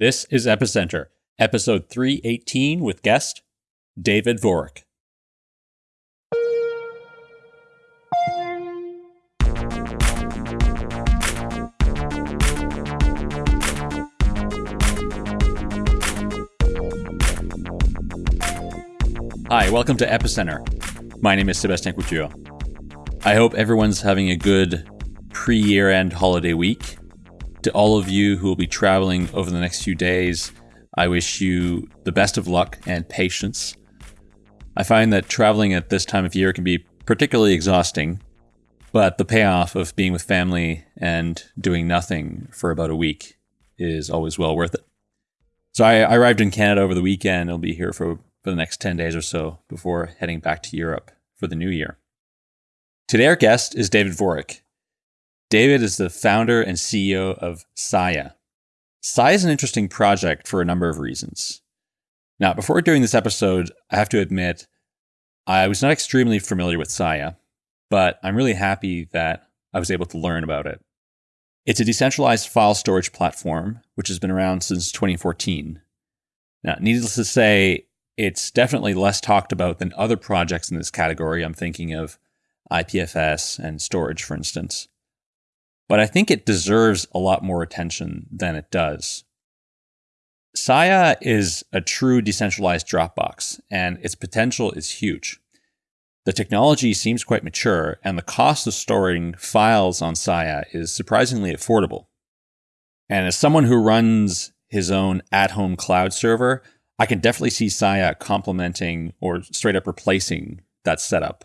This is Epicenter, episode 318 with guest David Vorick. Hi, welcome to Epicenter. My name is Sebastien Couture. I hope everyone's having a good pre year end holiday week. To all of you who will be traveling over the next few days, I wish you the best of luck and patience. I find that traveling at this time of year can be particularly exhausting, but the payoff of being with family and doing nothing for about a week is always well worth it. So I, I arrived in Canada over the weekend. I'll be here for, for the next 10 days or so before heading back to Europe for the new year. Today, our guest is David Vorick. David is the founder and CEO of Sia. Sia is an interesting project for a number of reasons. Now, before doing this episode, I have to admit I was not extremely familiar with Sia, but I'm really happy that I was able to learn about it. It's a decentralized file storage platform, which has been around since 2014. Now, needless to say, it's definitely less talked about than other projects in this category. I'm thinking of IPFS and Storj, for instance but I think it deserves a lot more attention than it does. Sia is a true decentralized Dropbox, and its potential is huge. The technology seems quite mature, and the cost of storing files on Sia is surprisingly affordable. And as someone who runs his own at home cloud server, I can definitely see Sia complementing or straight up replacing that setup.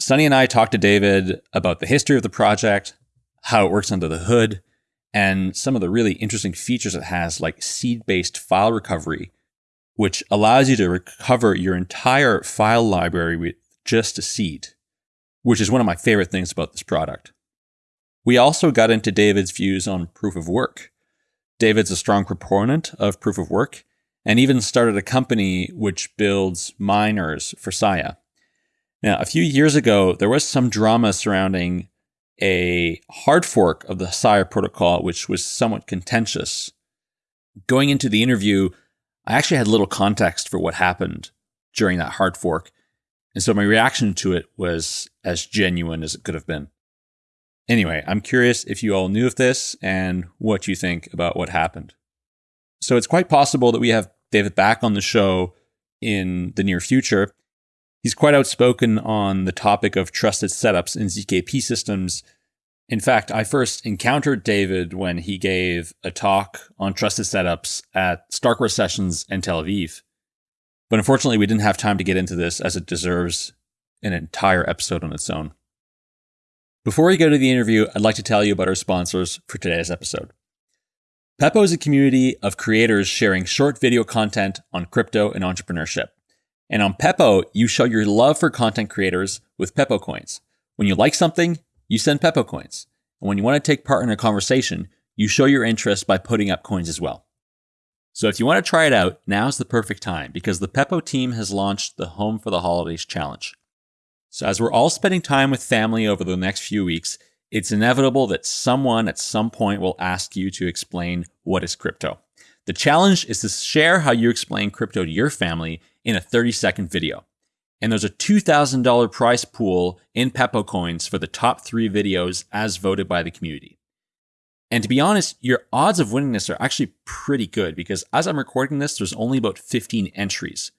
Sunny and I talked to David about the history of the project, how it works under the hood, and some of the really interesting features it has, like seed based file recovery, which allows you to recover your entire file library with just a seed, which is one of my favorite things about this product. We also got into David's views on proof of work. David's a strong proponent of proof of work and even started a company which builds miners for Sia. Now, a few years ago, there was some drama surrounding a hard fork of the Sia protocol, which was somewhat contentious. Going into the interview, I actually had little context for what happened during that hard fork. And so my reaction to it was as genuine as it could have been. Anyway, I'm curious if you all knew of this and what you think about what happened. So it's quite possible that we have David back on the show in the near future. He's quite outspoken on the topic of trusted setups in ZKP systems. In fact, I first encountered David when he gave a talk on trusted setups at Starkware Sessions in Tel Aviv. But unfortunately, we didn't have time to get into this as it deserves an entire episode on its own. Before we go to the interview, I'd like to tell you about our sponsors for today's episode. Pepo is a community of creators sharing short video content on crypto and entrepreneurship. And on Pepo, you show your love for content creators with Pepo coins. When you like something, you send Pepo coins. And when you want to take part in a conversation, you show your interest by putting up coins as well. So if you want to try it out, now's the perfect time because the Pepo team has launched the Home for the Holidays challenge. So as we're all spending time with family over the next few weeks, it's inevitable that someone at some point will ask you to explain what is crypto. The challenge is to share how you explain crypto to your family in a 30 second video. And there's a $2,000 prize pool in Pepo coins for the top three videos as voted by the community. And to be honest, your odds of winning this are actually pretty good because as I'm recording this, there's only about 15 entries.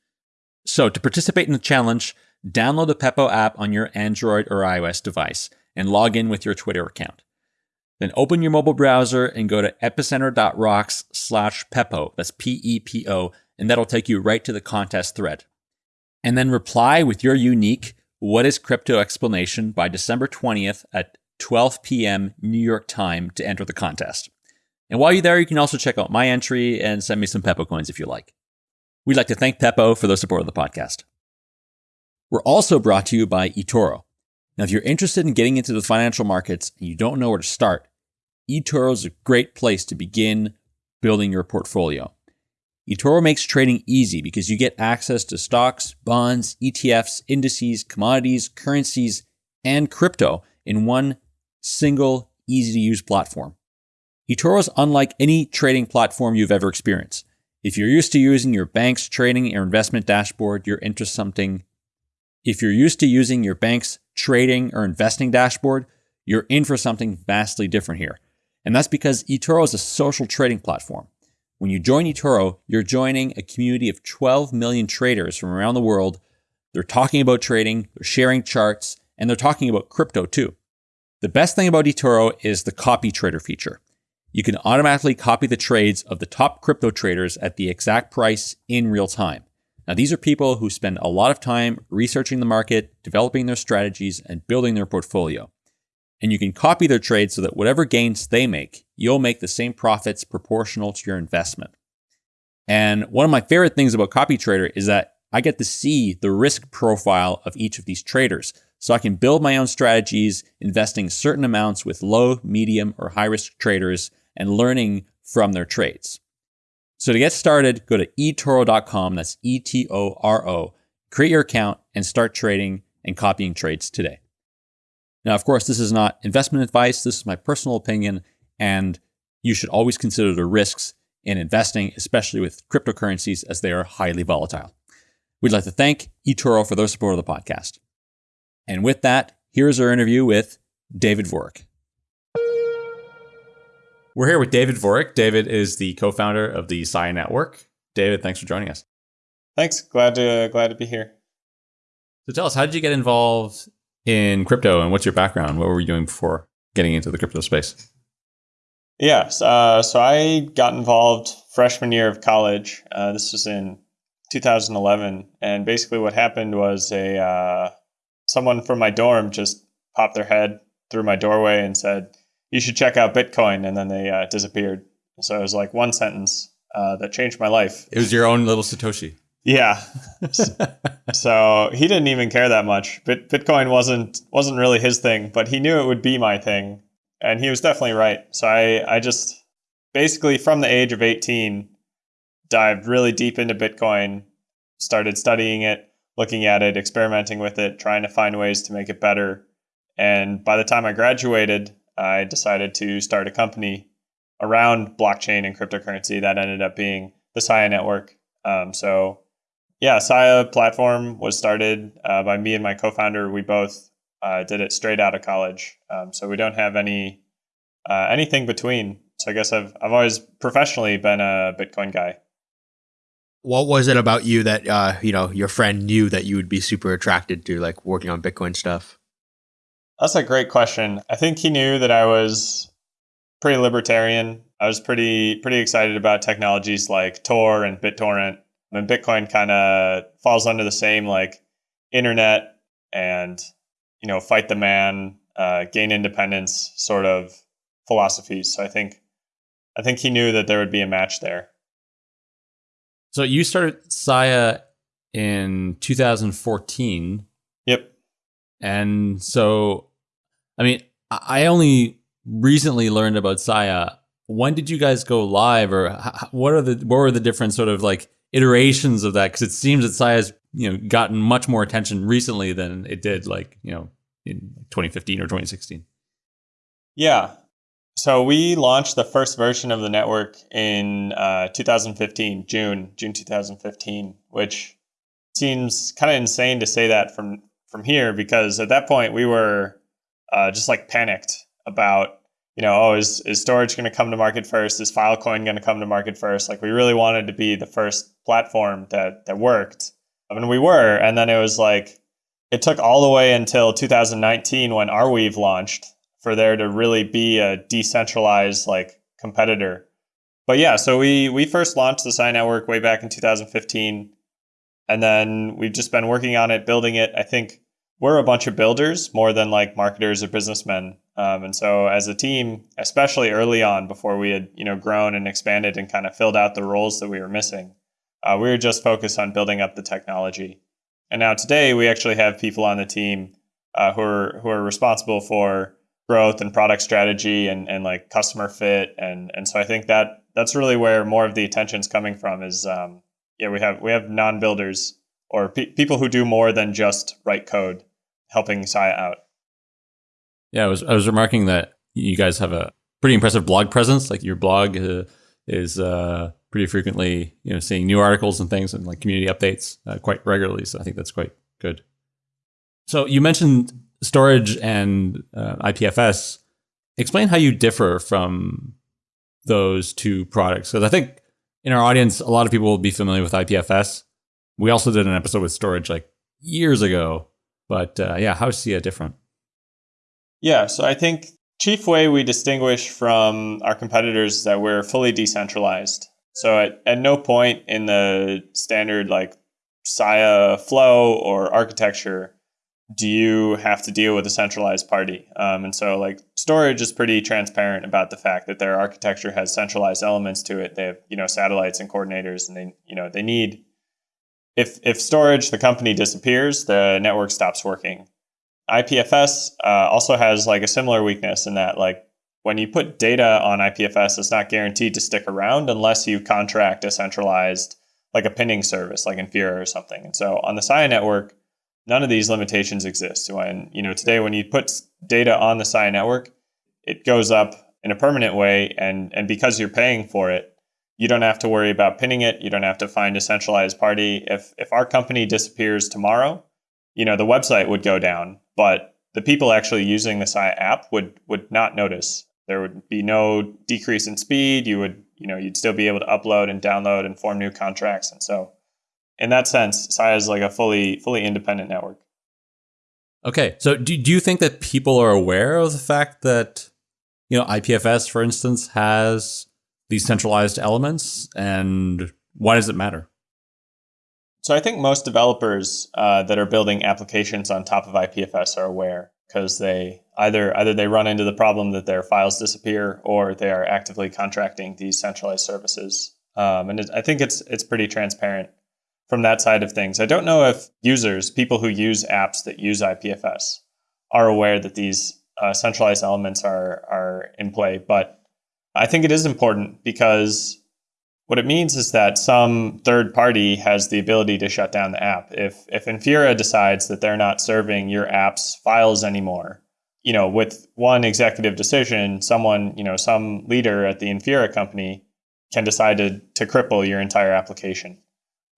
So to participate in the challenge, download the Pepo app on your Android or iOS device and log in with your Twitter account. Then open your mobile browser and go to epicenter.rocks slash Pepo. That's P E P O. And that'll take you right to the contest thread. And then reply with your unique What is Crypto explanation by December 20th at 12 p.m. New York time to enter the contest. And while you're there, you can also check out my entry and send me some Pepo coins if you like. We'd like to thank Pepo for their support of the podcast. We're also brought to you by eToro. Now, if you're interested in getting into the financial markets and you don't know where to start, eToro is a great place to begin building your portfolio. eToro makes trading easy because you get access to stocks, bonds, ETFs, indices, commodities, currencies, and crypto in one single, easy to use platform. eToro is unlike any trading platform you've ever experienced. If you're used to using your bank's trading or investment dashboard, you're into something. If you're used to using your bank's trading or investing dashboard, you're in for something vastly different here. And that's because eToro is a social trading platform. When you join eToro, you're joining a community of 12 million traders from around the world. They're talking about trading, they're sharing charts, and they're talking about crypto too. The best thing about eToro is the copy trader feature. You can automatically copy the trades of the top crypto traders at the exact price in real time. Now, these are people who spend a lot of time researching the market, developing their strategies, and building their portfolio. And you can copy their trades so that whatever gains they make, you'll make the same profits proportional to your investment. And one of my favorite things about Copy Trader is that I get to see the risk profile of each of these traders. So I can build my own strategies, investing certain amounts with low, medium, or high risk traders and learning from their trades. So to get started, go to etoro.com. That's E T O R O. Create your account and start trading and copying trades today. Now, of course, this is not investment advice. This is my personal opinion, and you should always consider the risks in investing, especially with cryptocurrencies, as they are highly volatile. We'd like to thank eToro for their support of the podcast. And with that, here's our interview with David Vorick. We're here with David Vorick. David is the co-founder of the Sia Network. David, thanks for joining us. Thanks. Glad to glad to be here. So tell us, how did you get involved in crypto, and what's your background? What were you doing before getting into the crypto space? Yes. Uh, so I got involved freshman year of college. Uh, this was in 2011, and basically what happened was a uh, someone from my dorm just popped their head through my doorway and said, "You should check out Bitcoin," and then they uh, disappeared. So it was like one sentence uh, that changed my life. It was your own little Satoshi. Yeah. so he didn't even care that much. Bit- Bitcoin wasn't wasn't really his thing, but he knew it would be my thing, and he was definitely right. So I I just basically from the age of 18 dived really deep into Bitcoin, started studying it, looking at it, experimenting with it, trying to find ways to make it better. And by the time I graduated, I decided to start a company around blockchain and cryptocurrency that ended up being the Sia network. Um, so yeah, Sia platform was started uh, by me and my co-founder. We both uh, did it straight out of college, um, so we don't have any uh, anything between. So I guess I've I've always professionally been a Bitcoin guy. What was it about you that uh, you know your friend knew that you would be super attracted to, like working on Bitcoin stuff? That's a great question. I think he knew that I was pretty libertarian. I was pretty pretty excited about technologies like Tor and BitTorrent and Bitcoin kind of falls under the same like internet and you know fight the man, uh, gain independence sort of philosophies. So I think I think he knew that there would be a match there. So you started Sia in 2014. Yep. And so, I mean, I only recently learned about Sia. When did you guys go live, or what are the what were the different sort of like iterations of that because it seems that Sia has you know gotten much more attention recently than it did like you know in 2015 or 2016. Yeah. So we launched the first version of the network in uh, 2015, June, June 2015, which seems kind of insane to say that from from here because at that point we were uh, just like panicked about you know, oh, is, is Storj going to come to market first? Is Filecoin going to come to market first? Like we really wanted to be the first platform that that worked. I mean, we were, and then it was like it took all the way until 2019 when Arweave launched for there to really be a decentralized like competitor. But yeah, so we we first launched the Sia Network way back in 2015, and then we've just been working on it, building it. I think we're a bunch of builders more than like marketers or businessmen. Um, and so as a team, especially early on before we had, you know, grown and expanded and kind of filled out the roles that we were missing, uh, we were just focused on building up the technology. And now today we actually have people on the team uh, who are who are responsible for growth and product strategy and, and like customer fit. And and so I think that that's really where more of the attention is coming from is um, yeah, we have we have non-builders or pe- people who do more than just write code helping Sia out. Yeah, I was I was remarking that you guys have a pretty impressive blog presence. Like your blog uh, is uh, pretty frequently, you know, seeing new articles and things and like community updates uh, quite regularly. So I think that's quite good. So you mentioned Storj and uh, IPFS. Explain how you differ from those two products. Because I think in our audience, a lot of people will be familiar with IPFS. We also did an episode with Storj like years ago. But uh, yeah, how is SIA different? Yeah, so I think chief way we distinguish from our competitors is that we're fully decentralized. So at, at no point in the standard like SIA flow or architecture do you have to deal with a centralized party. Um, and so like Storj is pretty transparent about the fact that their architecture has centralized elements to it. They have, you know, satellites and coordinators and they, you know, they need if if Storj, the company disappears, the network stops working. IPFS uh, also has like a similar weakness in that like when you put data on IPFS, it's not guaranteed to stick around unless you contract a centralized like a pinning service like Infura or something. And so on the SIA network, none of these limitations exist. When you know today when you put data on the SIA network, it goes up in a permanent way and and because you're paying for it, you don't have to worry about pinning it. You don't have to find a centralized party. If if our company disappears tomorrow, you know the website would go down but the people actually using the SIA app would would not notice. There would be no decrease in speed. You would, you know, you'd still be able to upload and download and form new contracts. And so, in that sense, SIA is like a fully fully independent network. Okay, so do do you think that people are aware of the fact that you know IPFS, for instance, has these centralized elements, and why does it matter? So I think most developers uh, that are building applications on top of IPFS are aware because they either either they run into the problem that their files disappear or they are actively contracting these centralized services. Um, and it, I think it's it's pretty transparent from that side of things. I don't know if users, people who use apps that use IPFS, are aware that these uh, centralized elements are are in play, but I think it is important because what it means is that some third party has the ability to shut down the app. If if Infura decides that they're not serving your app's files anymore, you know, with one executive decision, someone, you know, some leader at the Infura company can decide to to cripple your entire application.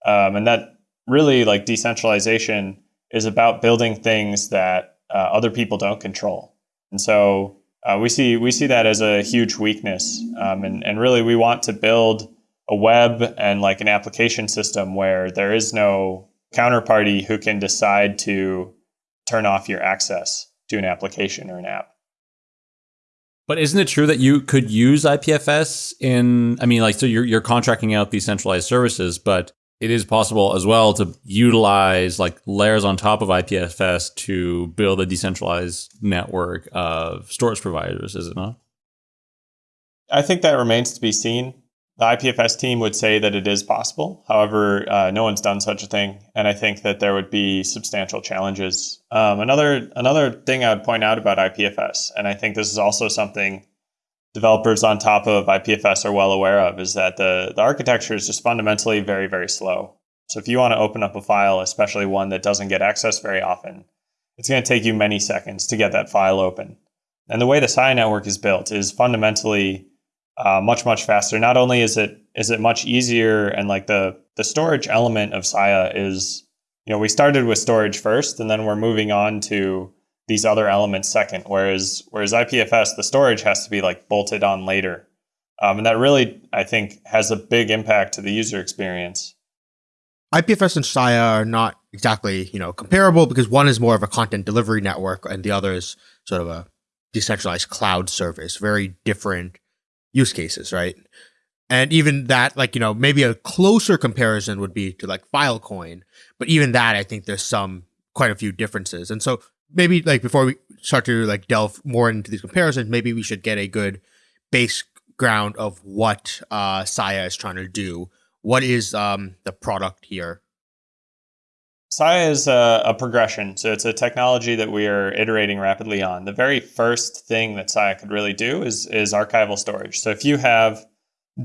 Um, and that really like decentralization is about building things that uh, other people don't control. And so uh, we see we see that as a huge weakness. Um, and, and really we want to build a web and like an application system where there is no counterparty who can decide to turn off your access to an application or an app. But isn't it true that you could use IPFS in I mean like so you're you're contracting out these centralized services, but it is possible as well to utilize like layers on top of IPFS to build a decentralized network of storage providers, is it not? I think that remains to be seen. The IPFS team would say that it is possible. However, uh, no one's done such a thing, and I think that there would be substantial challenges. Um, another another thing I would point out about IPFS, and I think this is also something developers on top of IPFS are well aware of, is that the the architecture is just fundamentally very very slow. So if you want to open up a file, especially one that doesn't get accessed very often, it's going to take you many seconds to get that file open. And the way the SIA network is built is fundamentally uh, much much faster. Not only is it is it much easier, and like the the storage element of SIA is, you know, we started with storage first, and then we're moving on to these other elements second. Whereas whereas IPFS, the storage has to be like bolted on later, um, and that really I think has a big impact to the user experience. IPFS and SIA are not exactly you know comparable because one is more of a content delivery network and the other is sort of a decentralized cloud service. Very different use cases, right? And even that, like, you know, maybe a closer comparison would be to like Filecoin. But even that, I think there's some quite a few differences. And so maybe like before we start to like delve more into these comparisons, maybe we should get a good base ground of what uh, SIA is trying to do. What is um, the product here? SIA is a, a, progression. So it's a technology that we are iterating rapidly on. The very first thing that SIA could really do is, is archival storage. So if you have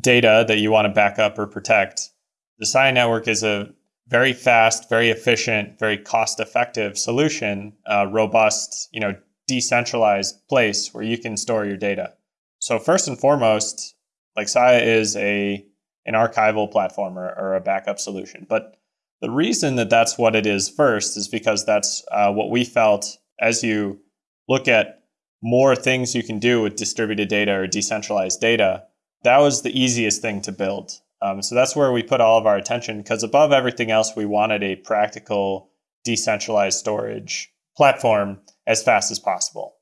data that you want to back up or protect, the SIA network is a very fast, very efficient, very cost-effective solution, uh, robust, you know, decentralized place where you can store your data. so first and foremost, like Sia is a an archival platform or, or a backup solution. But the reason that that's what it is first is because that's uh, what we felt as you look at more things you can do with distributed data or decentralized data. That was the easiest thing to build. Um, so that's where we put all of our attention because above everything else, we wanted a practical decentralized storage platform as fast as possible.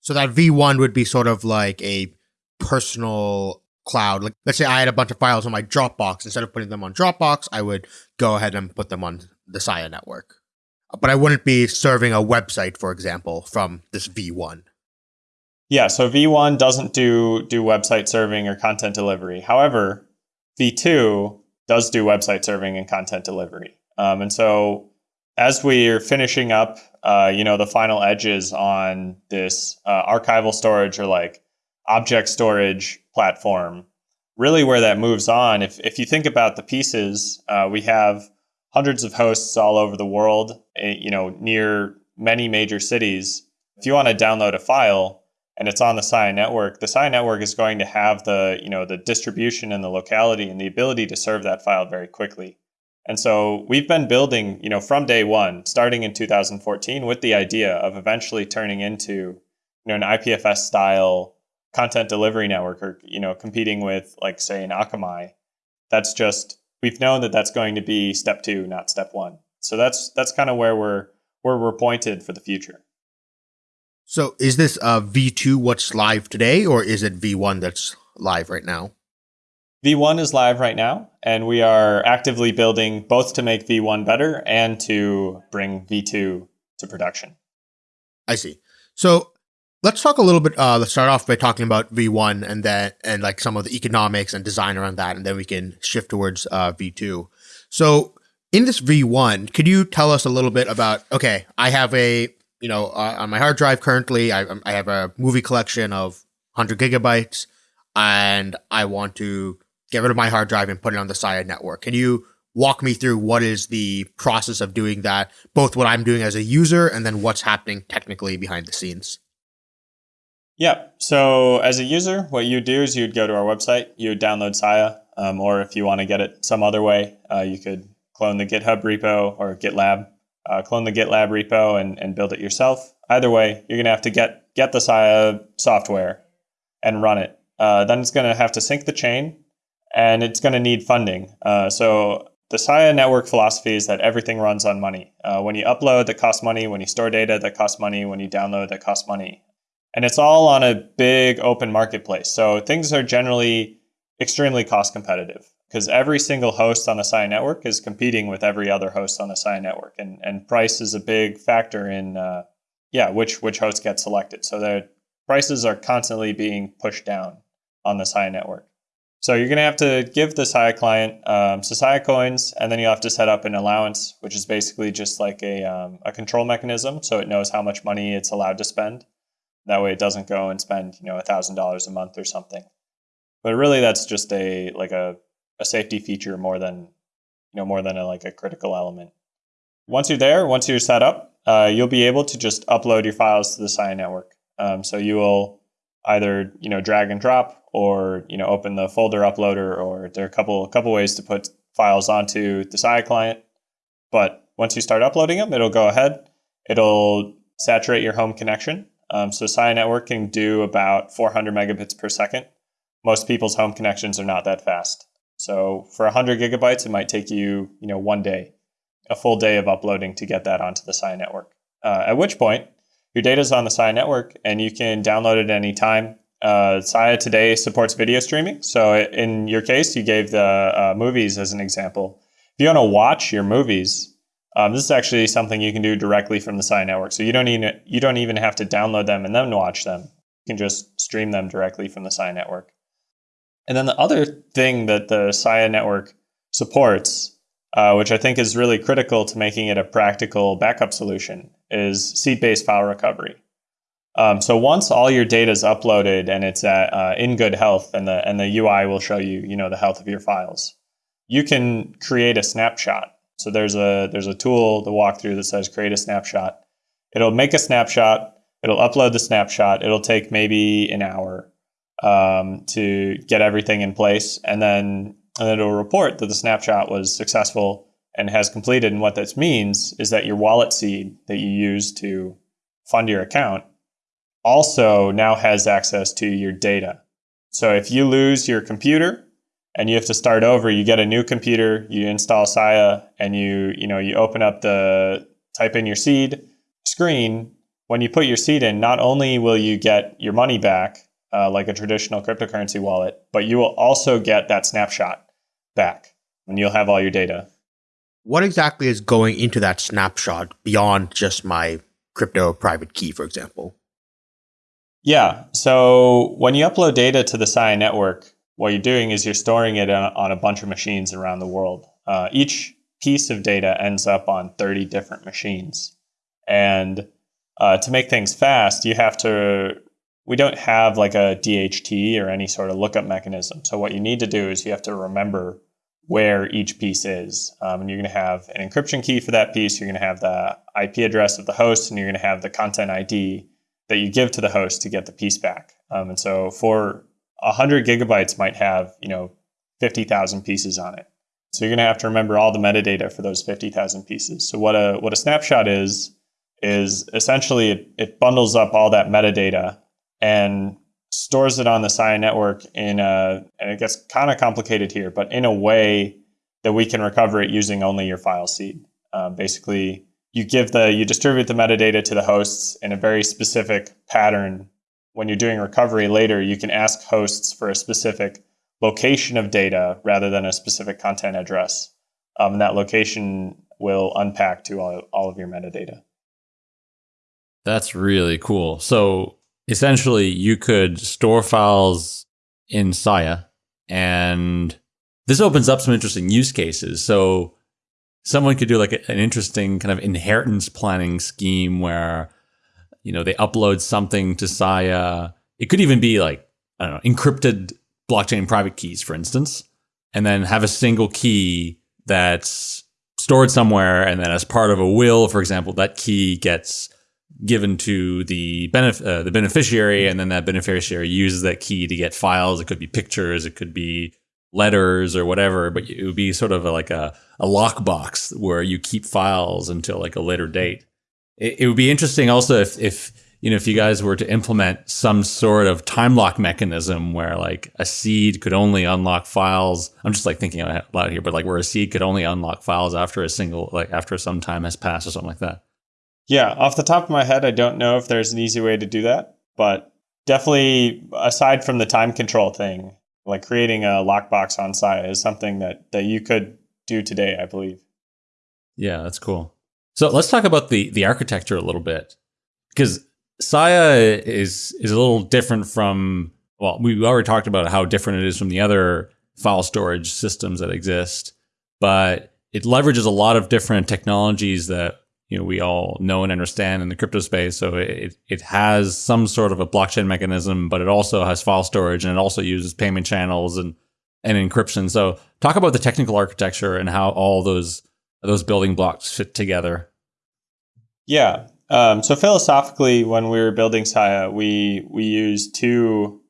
So that V1 would be sort of like a personal cloud. Like let's say I had a bunch of files on my Dropbox. Instead of putting them on Dropbox, I would go ahead and put them on the Sia network. But I wouldn't be serving a website, for example, from this V1. Yeah, so V1 doesn't do do website serving or content delivery. However, V2 does do website serving and content delivery. Um, and so as we are finishing up, uh, you know, the final edges on this uh, archival storage or like object storage platform, really where that moves on, if, if you think about the pieces, uh, we have hundreds of hosts all over the world, eh, you know, near many major cities. If you want to download a file and it's on the Sia network, the Sia network is going to have the, you know, the distribution and the locality and the ability to serve that file very quickly. And so we've been building, you know, from day one, starting in 2014, with the idea of eventually turning into, you know, an IPFS style content delivery network or you know competing with like say an akamai that's just we've known that that's going to be step two not step one. So that's that's kind of where we're where we're pointed for the future. So is this uh, v2 what's live today or is it v1 that's live right now? V1 is live right now and we are actively building both to make v1 better and to bring v2 to production. I see. So Let's talk a little bit. Uh, let's start off by talking about V1 and then and like some of the economics and design around that, and then we can shift towards uh, V2. So in this V1, could you tell us a little bit about? Okay, I have a you know uh, on my hard drive currently, I, I have a movie collection of 100 gigabytes, and I want to get rid of my hard drive and put it on the Sia network. Can you walk me through what is the process of doing that, both what I'm doing as a user and then what's happening technically behind the scenes? Yeah. So as a user, what you do is you'd go to our website, you would download Sia, um, or if you want to get it some other way, uh, you could clone the GitHub repo or GitLab, uh, clone the GitLab repo and, and build it yourself. Either way, you're going to have to get get the Sia software and run it. Uh, then it's going to have to sync the chain, and it's going to need funding. Uh, so the Sia network philosophy is that everything runs on money. Uh, when you upload, that costs money. When you store data, that costs money. When you download, that costs money. And it's all on a big open marketplace. So things are generally extremely cost competitive because every single host on the Sia network is competing with every other host on the Sia network. And, and price is a big factor in, uh, yeah, which, which host gets selected. So the prices are constantly being pushed down on the Sia network. So you're going to have to give the Sia client um, Sia coins, and then you have to set up an allowance, which is basically just like a, um, a control mechanism, so it knows how much money it's allowed to spend. That way it doesn't go and spend, you know, a thousand dollars a month or something. But really that's just a like a, a safety feature more than you know, more than a, like a critical element. Once you're there, once you're set up, uh, you'll be able to just upload your files to the Sia network. Um, so you will either you know drag and drop, or you know open the folder uploader, or there are a couple a couple ways to put files onto the Sia client. But once you start uploading them, it'll go ahead. It'll saturate your home connection, um, so Sia Network can do about 400 megabits per second. Most people's home connections are not that fast. So for 100 gigabytes, it might take you, you know, one day, a full day of uploading to get that onto the Sia Network. Uh, at which point, your data is on the Sia Network, and you can download it any time. Uh, Sia today supports video streaming. So in your case, you gave the uh, movies as an example. If you want to watch your movies, um, this is actually something you can do directly from the Sia network. So you don't even you don't even have to download them and then watch them. You can just stream them directly from the Sia network. And then the other thing that the Sia network supports, uh, which I think is really critical to making it a practical backup solution, is seed-based file recovery. Um, so once all your data is uploaded and it's at, uh, in good health, and the and the UI will show you you know the health of your files, you can create a snapshot so there's a there's a tool the walkthrough that says create a snapshot. It'll make a snapshot. It'll upload the snapshot. It'll take maybe an hour. um, to get everything in place, and then and then it'll report that the snapshot was successful and has completed. And what this means is that your wallet seed that you use to fund your account also now has access to your data. So if you lose your computer and you have to start over, you get a new computer, you install Sia, and you you know you open up the type in your seed screen. When you put your seed in, not only will you get your money back uh, like a traditional cryptocurrency wallet, but you will also get that snapshot back, and you'll have all your data. What exactly is going into that snapshot beyond just my crypto private key, for example? Yeah. So when you upload data to the Sia network, what you're doing is you're storing it on a bunch of machines around the world. Uh, each piece of data ends up on 30 different machines. And uh, to make things fast, you have to, we don't have like a DHT or any sort of lookup mechanism. So what you need to do is you have to remember where each piece is. Um, and you're going to have an encryption key for that piece. You're going to have the IP address of the host, and you're going to have the content ID that you give to the host to get the piece back. Um, and so for 100 gigabytes might have, you know, 50,000 pieces on it. So you're going to have to remember all the metadata for those 50,000 pieces. So what a what a snapshot is is essentially it, it bundles up all that metadata and stores it on the Sia network in a and it gets kind of complicated here, but in a way that we can recover it using only your file seed. Um, basically, you give the you distribute the metadata to the hosts in a very specific pattern when you're doing recovery later you can ask hosts for a specific location of data rather than a specific content address. Um, and that location will unpack to all, all of your metadata. That's really cool. So essentially you could store files in Sia and this opens up some interesting use cases. So someone could do like an interesting kind of inheritance planning scheme where you know they upload something to Sia. It could even be like I don't know encrypted blockchain private keys, for instance, and then have a single key that's stored somewhere, and then as part of a will, for example, that key gets given to the benef- uh, the beneficiary, and then that beneficiary uses that key to get files. It could be pictures, it could be letters or whatever, but it would be sort of like a, a lockbox where you keep files until like a later date. It, it, would be interesting also if, if, you know, if you guys were to implement some sort of time lock mechanism where like a seed could only unlock files. I'm just like thinking out loud here, but like where a seed could only unlock files after a single, like after some time has passed or something like that. Yeah. Off the top of my head, I don't know if there's an easy way to do that, but definitely aside from the time control thing, like creating a lockbox on Sia is something that that you could do today, I believe. Yeah, that's cool. So let's talk about the the architecture a little bit because Sia is is a little different from well, we already talked about how different it is from the other file storage systems that exist, but it leverages a lot of different technologies that you know we all know and understand in the crypto space. So it it has some sort of a blockchain mechanism, but it also has file storage and it also uses payment channels and and encryption. So talk about the technical architecture and how all those those building blocks fit together. Yeah. Um, so philosophically, when we were building Sia, we we used two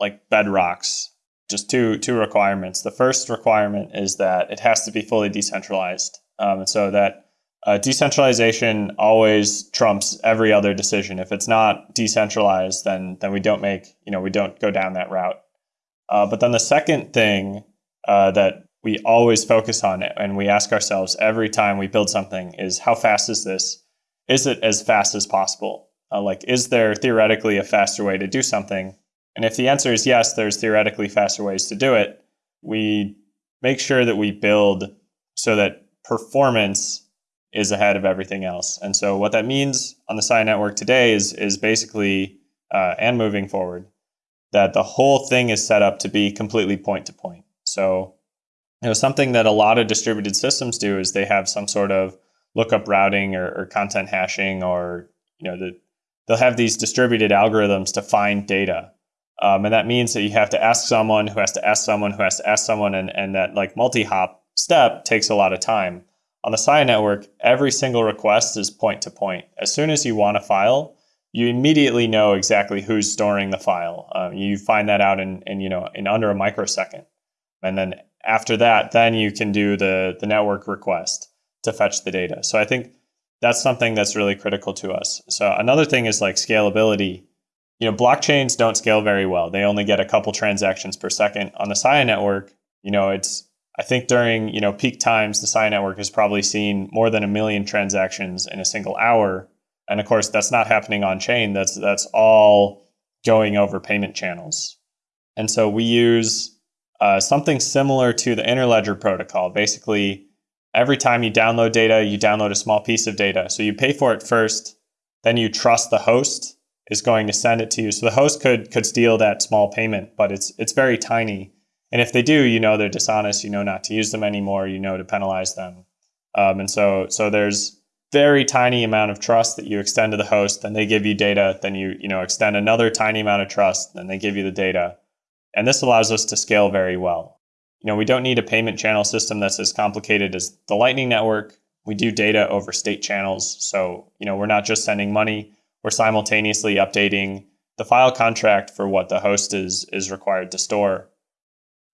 like bedrocks, just two two requirements. The first requirement is that it has to be fully decentralized, um, and so that uh, decentralization always trumps every other decision. If it's not decentralized, then then we don't make you know we don't go down that route. Uh, but then the second thing uh, that we always focus on it and we ask ourselves every time we build something is how fast is this? Is it as fast as possible? Uh, like, is there theoretically a faster way to do something? And if the answer is yes, there's theoretically faster ways to do it. We make sure that we build so that performance is ahead of everything else. And so what that means on the Sia network today is is basically uh, and moving forward that the whole thing is set up to be completely point to point. So you know something that a lot of distributed systems do is they have some sort of lookup routing or, or content hashing or you know the, they'll have these distributed algorithms to find data. Um, and that means that you have to ask someone who has to ask someone who has to ask someone and, and that like multi-hop step takes a lot of time. On the Sia network, every single request is point to point. As soon as you want a file, you immediately know exactly who's storing the file. Um, you find that out in, in you know in under a microsecond, and then after that, then you can do the the network request to fetch the data. So I think that's something that's really critical to us. So another thing is like scalability. You know, blockchains don't scale very well. They only get a couple transactions per second. On the Sia network, you know, it's I think during you know peak times, the Sia network has probably seen more than a million transactions in a single hour. And of course, that's not happening on chain. That's that's all going over payment channels. And so we use uh, something similar to the Interledger protocol. Basically, every time you download data, you download a small piece of data. So you pay for it first, then you trust the host is going to send it to you. So the host could could steal that small payment, but it's it's very tiny. And if they do, you know they're dishonest. You know not to use them anymore. You know to penalize them. Um, and so so there's very tiny amount of trust that you extend to the host. Then they give you data. Then you you know extend another tiny amount of trust. Then they give you the data. And this allows us to scale very well. You know, we don't need a payment channel system that's as complicated as the Lightning Network. We do data over state channels. So, you know, we're not just sending money, we're simultaneously updating the file contract for what the host is is required to store.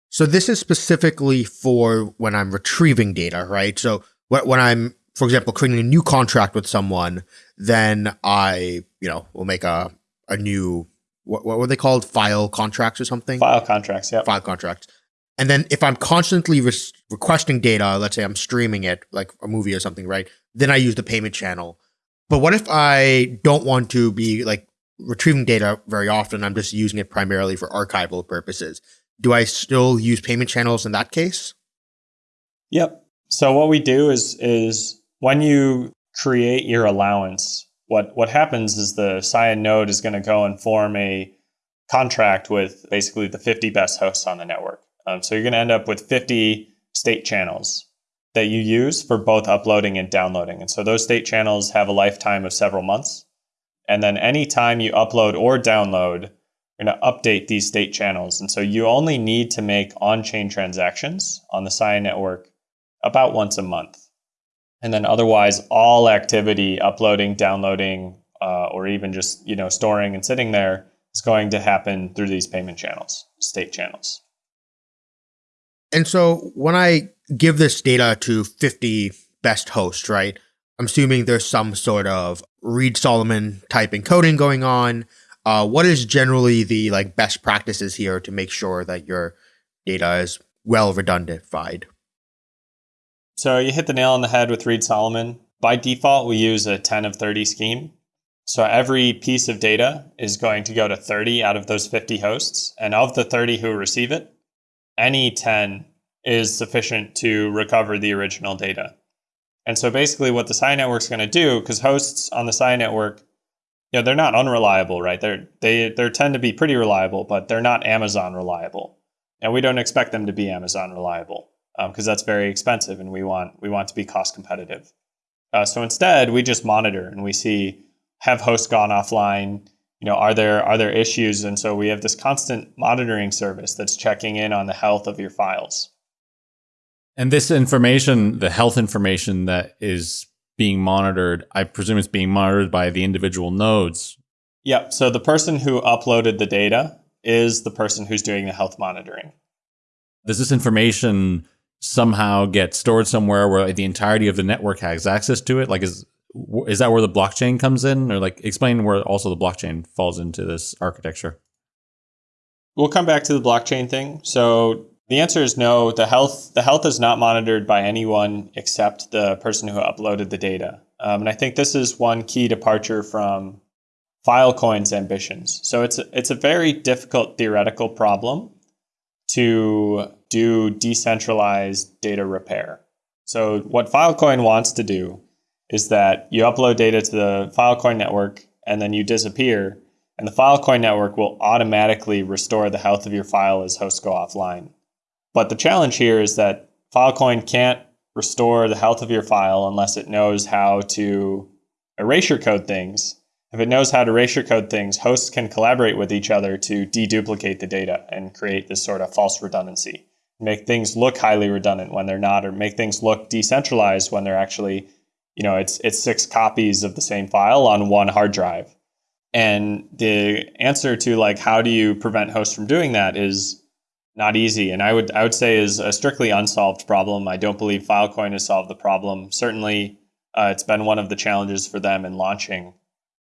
So this is specifically for when I'm retrieving data, right? So when I'm, for example, creating a new contract with someone, then I, you know, will make a a new what, what were they called? File contracts or something? File contracts, yeah. File contracts. And then if I'm constantly re requesting data, let's say I'm streaming it like a movie or something, right? Then I use the payment channel. But what if I don't want to be like retrieving data very often? I'm just using it primarily for archival purposes. Do I still use payment channels in that case? Yep. So what we do is is when you create your allowance, what what happens is the Sia node is going to go and form a contract with basically the 50 best hosts on the network. Um, so you're going to end up with 50 state channels that you use for both uploading and downloading. And so those state channels have a lifetime of several months. And then anytime you upload or download, you're going to update these state channels. And so you only need to make on-chain transactions on the Sia network about once a month. And then otherwise, all activity, uploading, downloading, uh, or even just you know storing and sitting there is going to happen through these payment channels, state channels. And so when I give this data to 50 best hosts, right? I'm assuming there's some sort of Reed Solomon type encoding going on. Uh, what is generally the like best practices here to make sure that your data is well redundantified? So you hit the nail on the head with Reed Solomon. By default, we use a 10 of 30 scheme. So every piece of data is going to go to 30 out of those 50 hosts. And of the 30 who receive it, any 10 is sufficient to recover the original data. And so basically what the Sia network is going to do, because hosts on the Sia network, you know, they're not unreliable, right? They're, they, they tend to be pretty reliable, but they're not Amazon reliable. And we don't expect them to be Amazon reliable because um, that's very expensive and we want we want to be cost competitive. Uh, so instead, we just monitor and we see have hosts gone offline. You know, are there are there issues? And so we have this constant monitoring service that's checking in on the health of your files. And this information, the health information that is being monitored, I presume it's being monitored by the individual nodes. Yep. So the person who uploaded the data is the person who's doing the health monitoring. Does this information somehow get stored somewhere where the entirety of the network has access to it? Like, is is that where the blockchain comes in, or like explain where also the blockchain falls into this architecture? We'll come back to the blockchain thing. So the answer is no. The health the health is not monitored by anyone except the person who uploaded the data. Um, and I think this is one key departure from Filecoin's ambitions. So it's it's a very difficult theoretical problem to do decentralized data repair. So what Filecoin wants to do is that you upload data to the Filecoin network and then you disappear and the Filecoin network will automatically restore the health of your file as hosts go offline. But the challenge here is that Filecoin can't restore the health of your file unless it knows how to erasure code things if it knows how to erasure code things, hosts can collaborate with each other to deduplicate the data and create this sort of false redundancy. Make things look highly redundant when they're not, or make things look decentralized when they're actually, you know, it's it's six copies of the same file on one hard drive. And the answer to like how do you prevent hosts from doing that is not easy. And I would I would say is a strictly unsolved problem. I don't believe Filecoin has solved the problem. Certainly, uh, it's been one of the challenges for them in launching.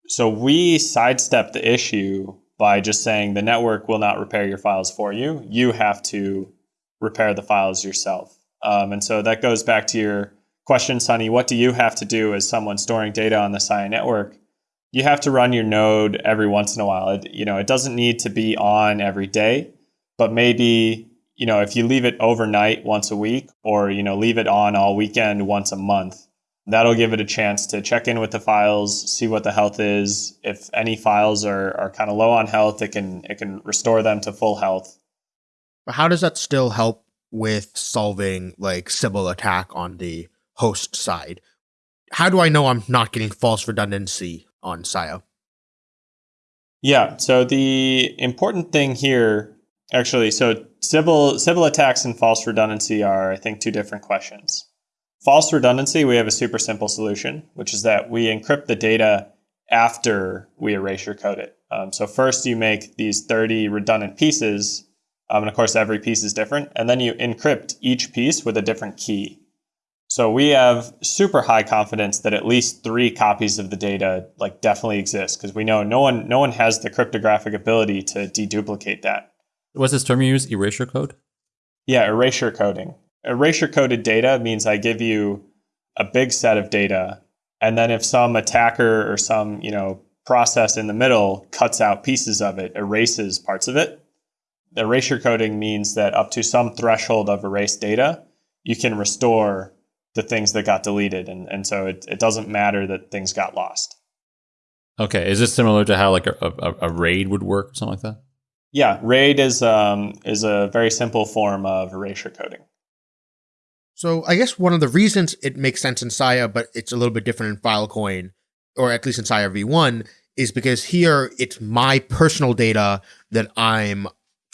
So we sidestep the issue by just saying the network will not repair your files for you. You have to repair the files yourself. Um, and so that goes back to your question, Sunny. What do you have to do as someone storing data on the Sia network? You have to run your node every once in a while. It, you know, it doesn't need to be on every day, but maybe you know if you leave it overnight once a week, or you know leave it on all weekend once a month, that'll give it a chance to check in with the files, see what the health is. If any files are, are kind of low on health, it can it can restore them to full health. But how does that still help with solving like Sybil attack on the host side? How do I know I'm not getting false redundancy on Sia? Yeah, so the important thing here actually so Sybil Sybil attacks and false redundancy are I think two different questions. False redundancy, we have a super simple solution, which is that we encrypt the data after we erasure code it. Um, so first you make these 30 redundant pieces um, and of course, every piece is different. And then you encrypt each piece with a different key. So we have super high confidence that at least three copies of the data like definitely exist because we know no one no one has the cryptographic ability to deduplicate that. What's this term you use? Erasure code? Yeah, erasure coding. Erasure coded data means I give you a big set of data, and then if some attacker or some you know process in the middle cuts out pieces of it, erases parts of it, erasure coding means that up to some threshold of erased data, you can restore the things that got deleted. And, and so it, it doesn't matter that things got lost. Okay. Is this similar to how like a, a, a RAID would work or something like that? Yeah. RAID is, um, is a very simple form of erasure coding. So I guess one of the reasons it makes sense in Sia, but it's a little bit different in Filecoin, or at least in Sia V1, is because here it's my personal data that I'm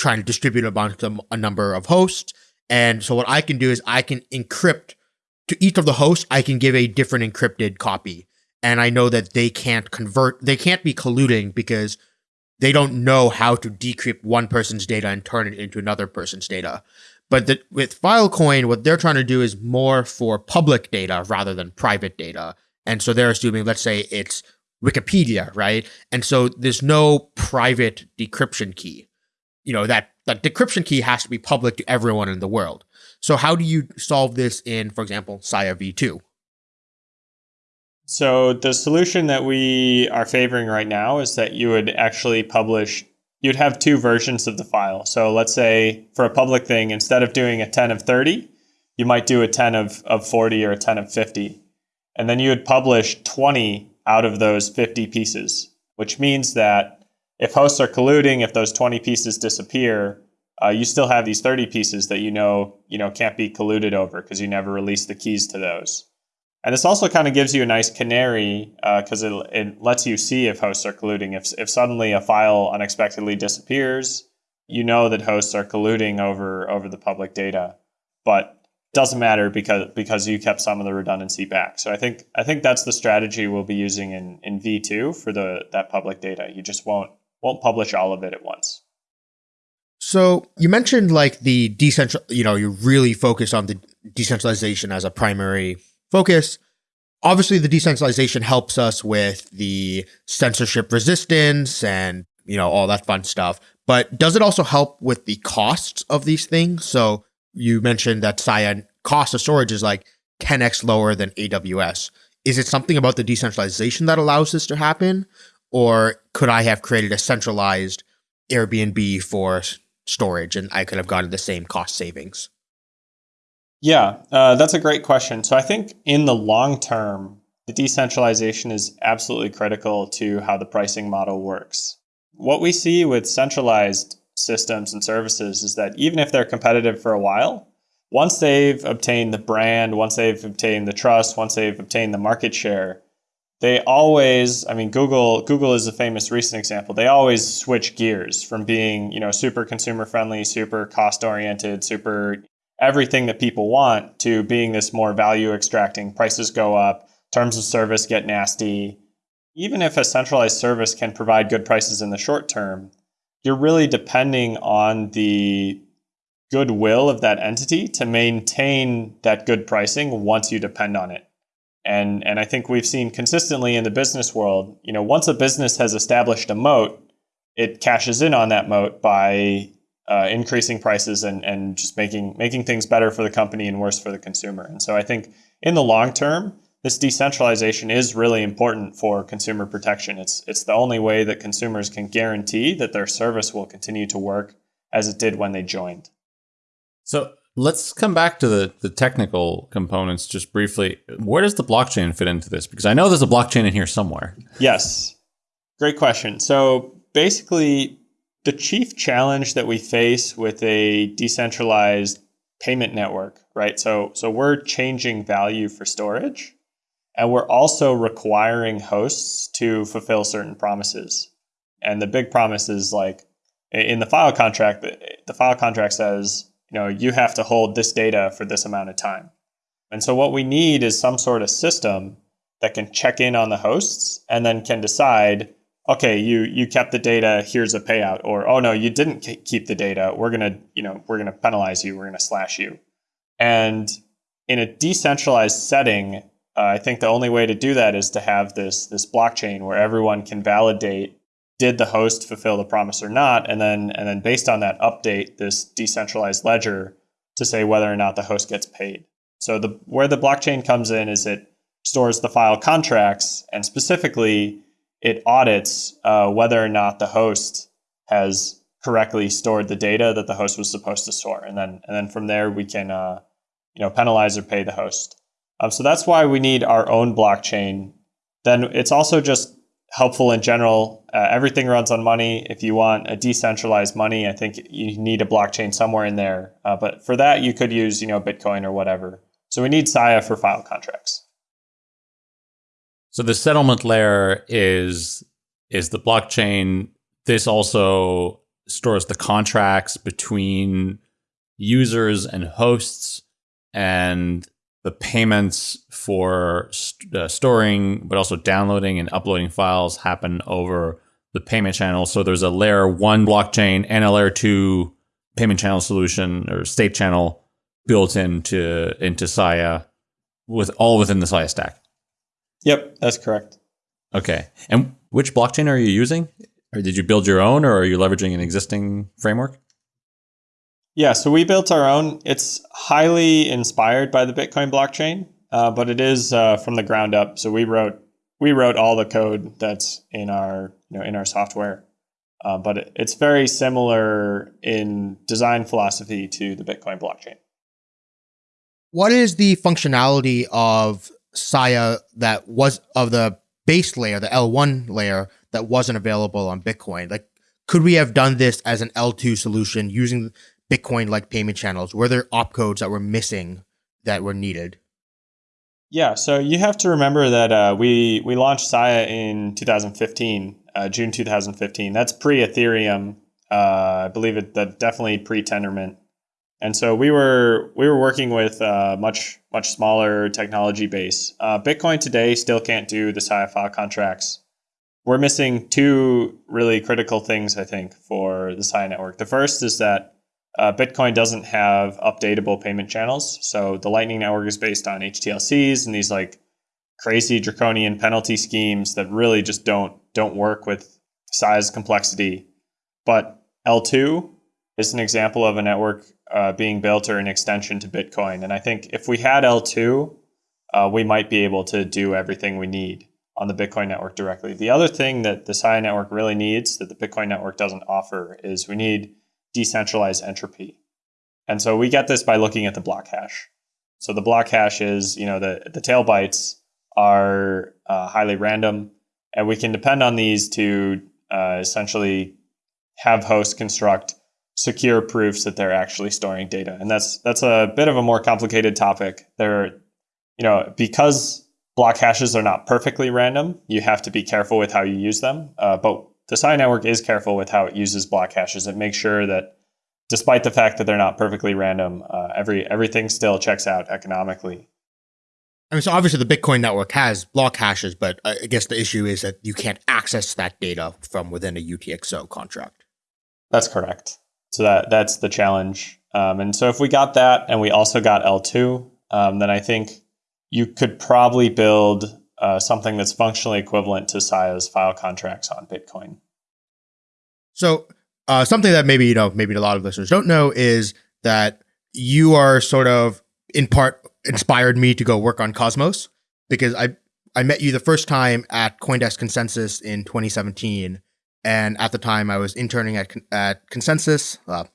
trying to distribute amongst a, a number of hosts. And so what I can do is I can encrypt to each of the hosts, I can give a different encrypted copy. And I know that they can't convert, they can't be colluding because they don't know how to decrypt one person's data and turn it into another person's data. But the, with Filecoin, what they're trying to do is more for public data rather than private data. And so they're assuming, let's say it's Wikipedia, right? And so there's no private decryption key you know that that decryption key has to be public to everyone in the world. So how do you solve this in, for example, Sia v2? So the solution that we are favoring right now is that you would actually publish you'd have two versions of the file. So let's say for a public thing, instead of doing a 10 of 30, you might do a 10 of, of 40 or a 10 of 50. And then you would publish 20 out of those 50 pieces, which means that if hosts are colluding, if those 20 pieces disappear, uh, you still have these 30 pieces that you know you know can't be colluded over because you never released the keys to those. And this also kind of gives you a nice canary because uh, it, it lets you see if hosts are colluding. If, if suddenly a file unexpectedly disappears, you know that hosts are colluding over over the public data. But it doesn't matter because because you kept some of the redundancy back. So I think I think that's the strategy we'll be using in, in V2 for the that public data. You just won't won't publish all of it at once. So you mentioned like the decentral, you know, you're really focused on the decentralization as a primary focus. Obviously, the decentralization helps us with the censorship resistance and, you know, all that fun stuff. But does it also help with the costs of these things? So you mentioned that Cyan cost of storage is like 10x lower than AWS. Is it something about the decentralization that allows this to happen? Or could I have created a centralized Airbnb for storage and I could have gotten the same cost savings? Yeah, uh, that's a great question. So I think in the long term, the decentralization is absolutely critical to how the pricing model works. What we see with centralized systems and services is that even if they're competitive for a while, once they've obtained the brand, once they've obtained the trust, once they've obtained the market share, they always i mean google google is a famous recent example. They always switch gears from being you know super consumer friendly super cost oriented super everything that people want to being this more value extracting. Prices go up terms of service get nasty. Even if a centralized service can provide good prices in the short term, you're really depending on the goodwill of that entity to maintain that good pricing once you depend on it. And and I think we've seen consistently in the business world, you know, once a business has established a moat, it cashes in on that moat by uh, increasing prices and and just making making things better for the company and worse for the consumer. And so I think in the long term, this decentralization is really important for consumer protection. It's it's the only way that consumers can guarantee that their service will continue to work as it did when they joined. So let's come back to the, the technical components just briefly. Where does the blockchain fit into this? Because I know there's a blockchain in here somewhere. Yes. Great question. So basically, the chief challenge that we face with a decentralized payment network, right? So so we're changing value for storage and we're also requiring hosts to fulfill certain promises. And the big promise is like in the file contract, the file contract says, you know, you have to hold this data for this amount of time. And so what we need is some sort of system that can check in on the hosts and then can decide, okay, you you kept the data, here's a payout, or oh no, you didn't keep the data, we're gonna, you know, we're gonna penalize you, we're gonna slash you. And in a decentralized setting, uh, I think the only way to do that is to have this this blockchain where everyone can validate did the host fulfill the promise or not, and then and then based on that update this decentralized ledger to say whether or not the host gets paid. So the where the blockchain comes in is it stores the file contracts and specifically it audits uh, whether or not the host has correctly stored the data that the host was supposed to store, and then and then from there we can uh, you know penalize or pay the host. Um, so that's why we need our own blockchain. Then it's also just helpful in general. Uh, everything runs on money. If you want a decentralized money, I think you need a blockchain somewhere in there. Uh, but for that, you could use you know Bitcoin or whatever. So we need Sia for file contracts. So the settlement layer is is the blockchain. This also stores the contracts between users and hosts and the payments for st- uh, storing, but also downloading and uploading files happen over the payment channel. So there's a layer one blockchain and a layer two payment channel solution or state channel built into into Sia with all within the Sia stack. Yep, that's correct. Okay. And which blockchain are you using? Or did you build your own or are you leveraging an existing framework? Yeah, so we built our own. It's highly inspired by the Bitcoin blockchain, uh, but it is uh, from the ground up. So we wrote we wrote all the code that's in our you know in our software, uh, but it, it's very similar in design philosophy to the Bitcoin blockchain. What is the functionality of Sia that was of the base layer, the L1 layer that wasn't available on Bitcoin? Like, could we have done this as an L2 solution using Bitcoin like payment channels? Were there opcodes that were missing that were needed? Yeah, so you have to remember that uh, we we launched Sia in 2015, uh, June 2015. That's pre Ethereum. Uh, I believe it that definitely pre Tendermint. And so we were we were working with a uh, much much smaller technology base. Uh, Bitcoin today still can't do the Sia file contracts. We're missing two really critical things, I think, for the Sia network. The first is that uh, Bitcoin doesn't have updatable payment channels. So the Lightning Network is based on HTLCs and these like crazy draconian penalty schemes that really just don't don't work with size complexity. But eltoo is an example of a network uh, being built or an extension to Bitcoin. And I think if we had eltoo, uh, we might be able to do everything we need on the Bitcoin network directly. The other thing that the Sia network really needs that the Bitcoin network doesn't offer is we need decentralized entropy. And so we get this by looking at the block hash. So the block hash is, you know, the, the tail bytes are uh, highly random, and we can depend on these to uh, essentially have hosts construct secure proofs that they're actually storing data. And that's that's a bit of a more complicated topic. There, you know, because block hashes are not perfectly random, you have to be careful with how you use them. Uh, but the Sia network is careful with how it uses block hashes. It makes sure that despite the fact that they're not perfectly random, uh, every everything still checks out economically. I mean, so obviously the Bitcoin network has block hashes, but I guess the issue is that you can't access that data from within a UTXO contract. That's correct. So that that's the challenge. Um, and so if we got that and we also got eltoo, um, then I think you could probably build uh, something that's functionally equivalent to Sia's file contracts on Bitcoin. So uh, something that maybe you know, maybe a lot of listeners don't know is that you are sort of in part inspired me to go work on Cosmos because I I met you the first time at CoinDesk Consensus in 2017, and at the time I was interning at at Consensus, uh,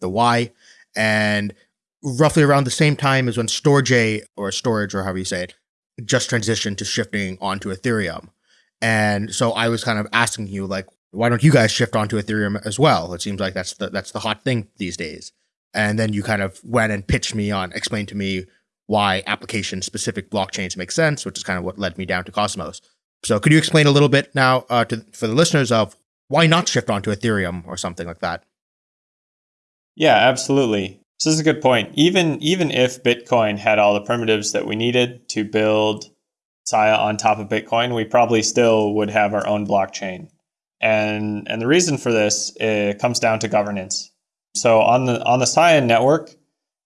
the Y, and roughly around the same time as when Storj or Storage or however you say it just transitioned to shifting onto Ethereum, and so I was kind of asking you like, why don't you guys shift onto Ethereum as well? It seems like that's the that's the hot thing these days. And then you kind of went and pitched me on, explained to me why application specific blockchains make sense, which is kind of what led me down to Cosmos. So could you explain a little bit now uh, to, for the listeners of why not shift onto Ethereum or something like that? Yeah, absolutely. So this is a good point. Even even if Bitcoin had all the primitives that we needed to build Sia on top of Bitcoin, we probably still would have our own blockchain. And and the reason for this comes down to governance. So on the on the Sia network,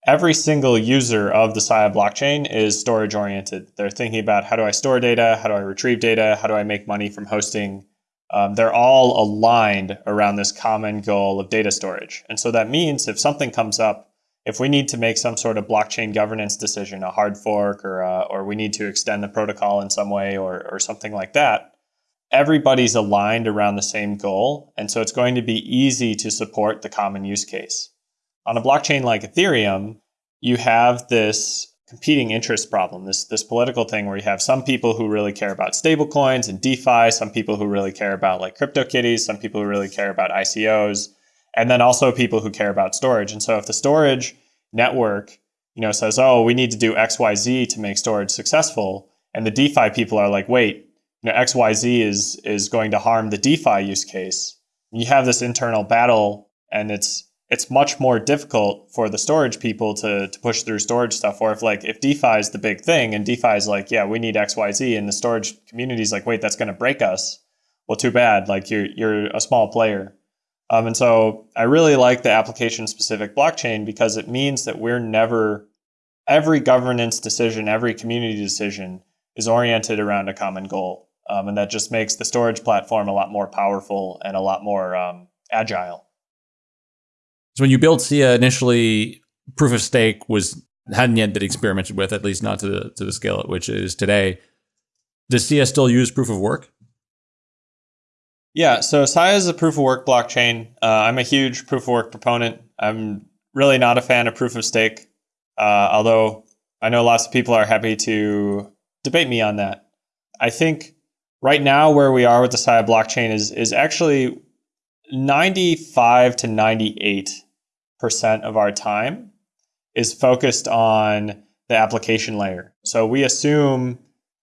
every single user of the Sia blockchain is storage oriented. They're thinking about how do I store data, how do I retrieve data, how do I make money from hosting. Um, they're all aligned around this common goal of data storage. And so that means if something comes up, if we need to make some sort of blockchain governance decision, a hard fork, or uh, or we need to extend the protocol in some way, or or something like that, everybody's aligned around the same goal. And so it's going to be easy to support the common use case. On a blockchain like Ethereum, you have this competing interest problem, this, this political thing where you have some people who really care about stablecoins and DeFi, some people who really care about like CryptoKitties, some people who really care about ICOs, and then also people who care about storage. And so if the storage network, you know, says, oh, we need to do XYZ to make storage successful, and the DeFi people are like, wait, you know, XYZ is is going to harm the DeFi use case. You have this internal battle and it's it's much more difficult for the storage people to, to push through storage stuff. Or if like if DeFi is the big thing and DeFi is like, yeah, we need XYZ and the storage community is like, wait, that's gonna break us. Well, too bad. Like you're you're a small player. Um, and so I really like the application specific blockchain because it means that we're never every governance decision, every community decision is oriented around a common goal. Um, and that just makes the storage platform a lot more powerful and a lot more um, agile. So when you built Sia initially, proof of stake was hadn't yet been experimented with, at least not to the to the scale at which it is today. Does Sia still use proof of work? Yeah, so Sia is a proof of work blockchain. Uh, I'm a huge proof of work proponent. I'm really not a fan of proof of stake, uh, although I know lots of people are happy to debate me on that. I think right now where we are with the Sia blockchain is is actually 95 to 98 percent of our time is focused on the application layer. So we assume,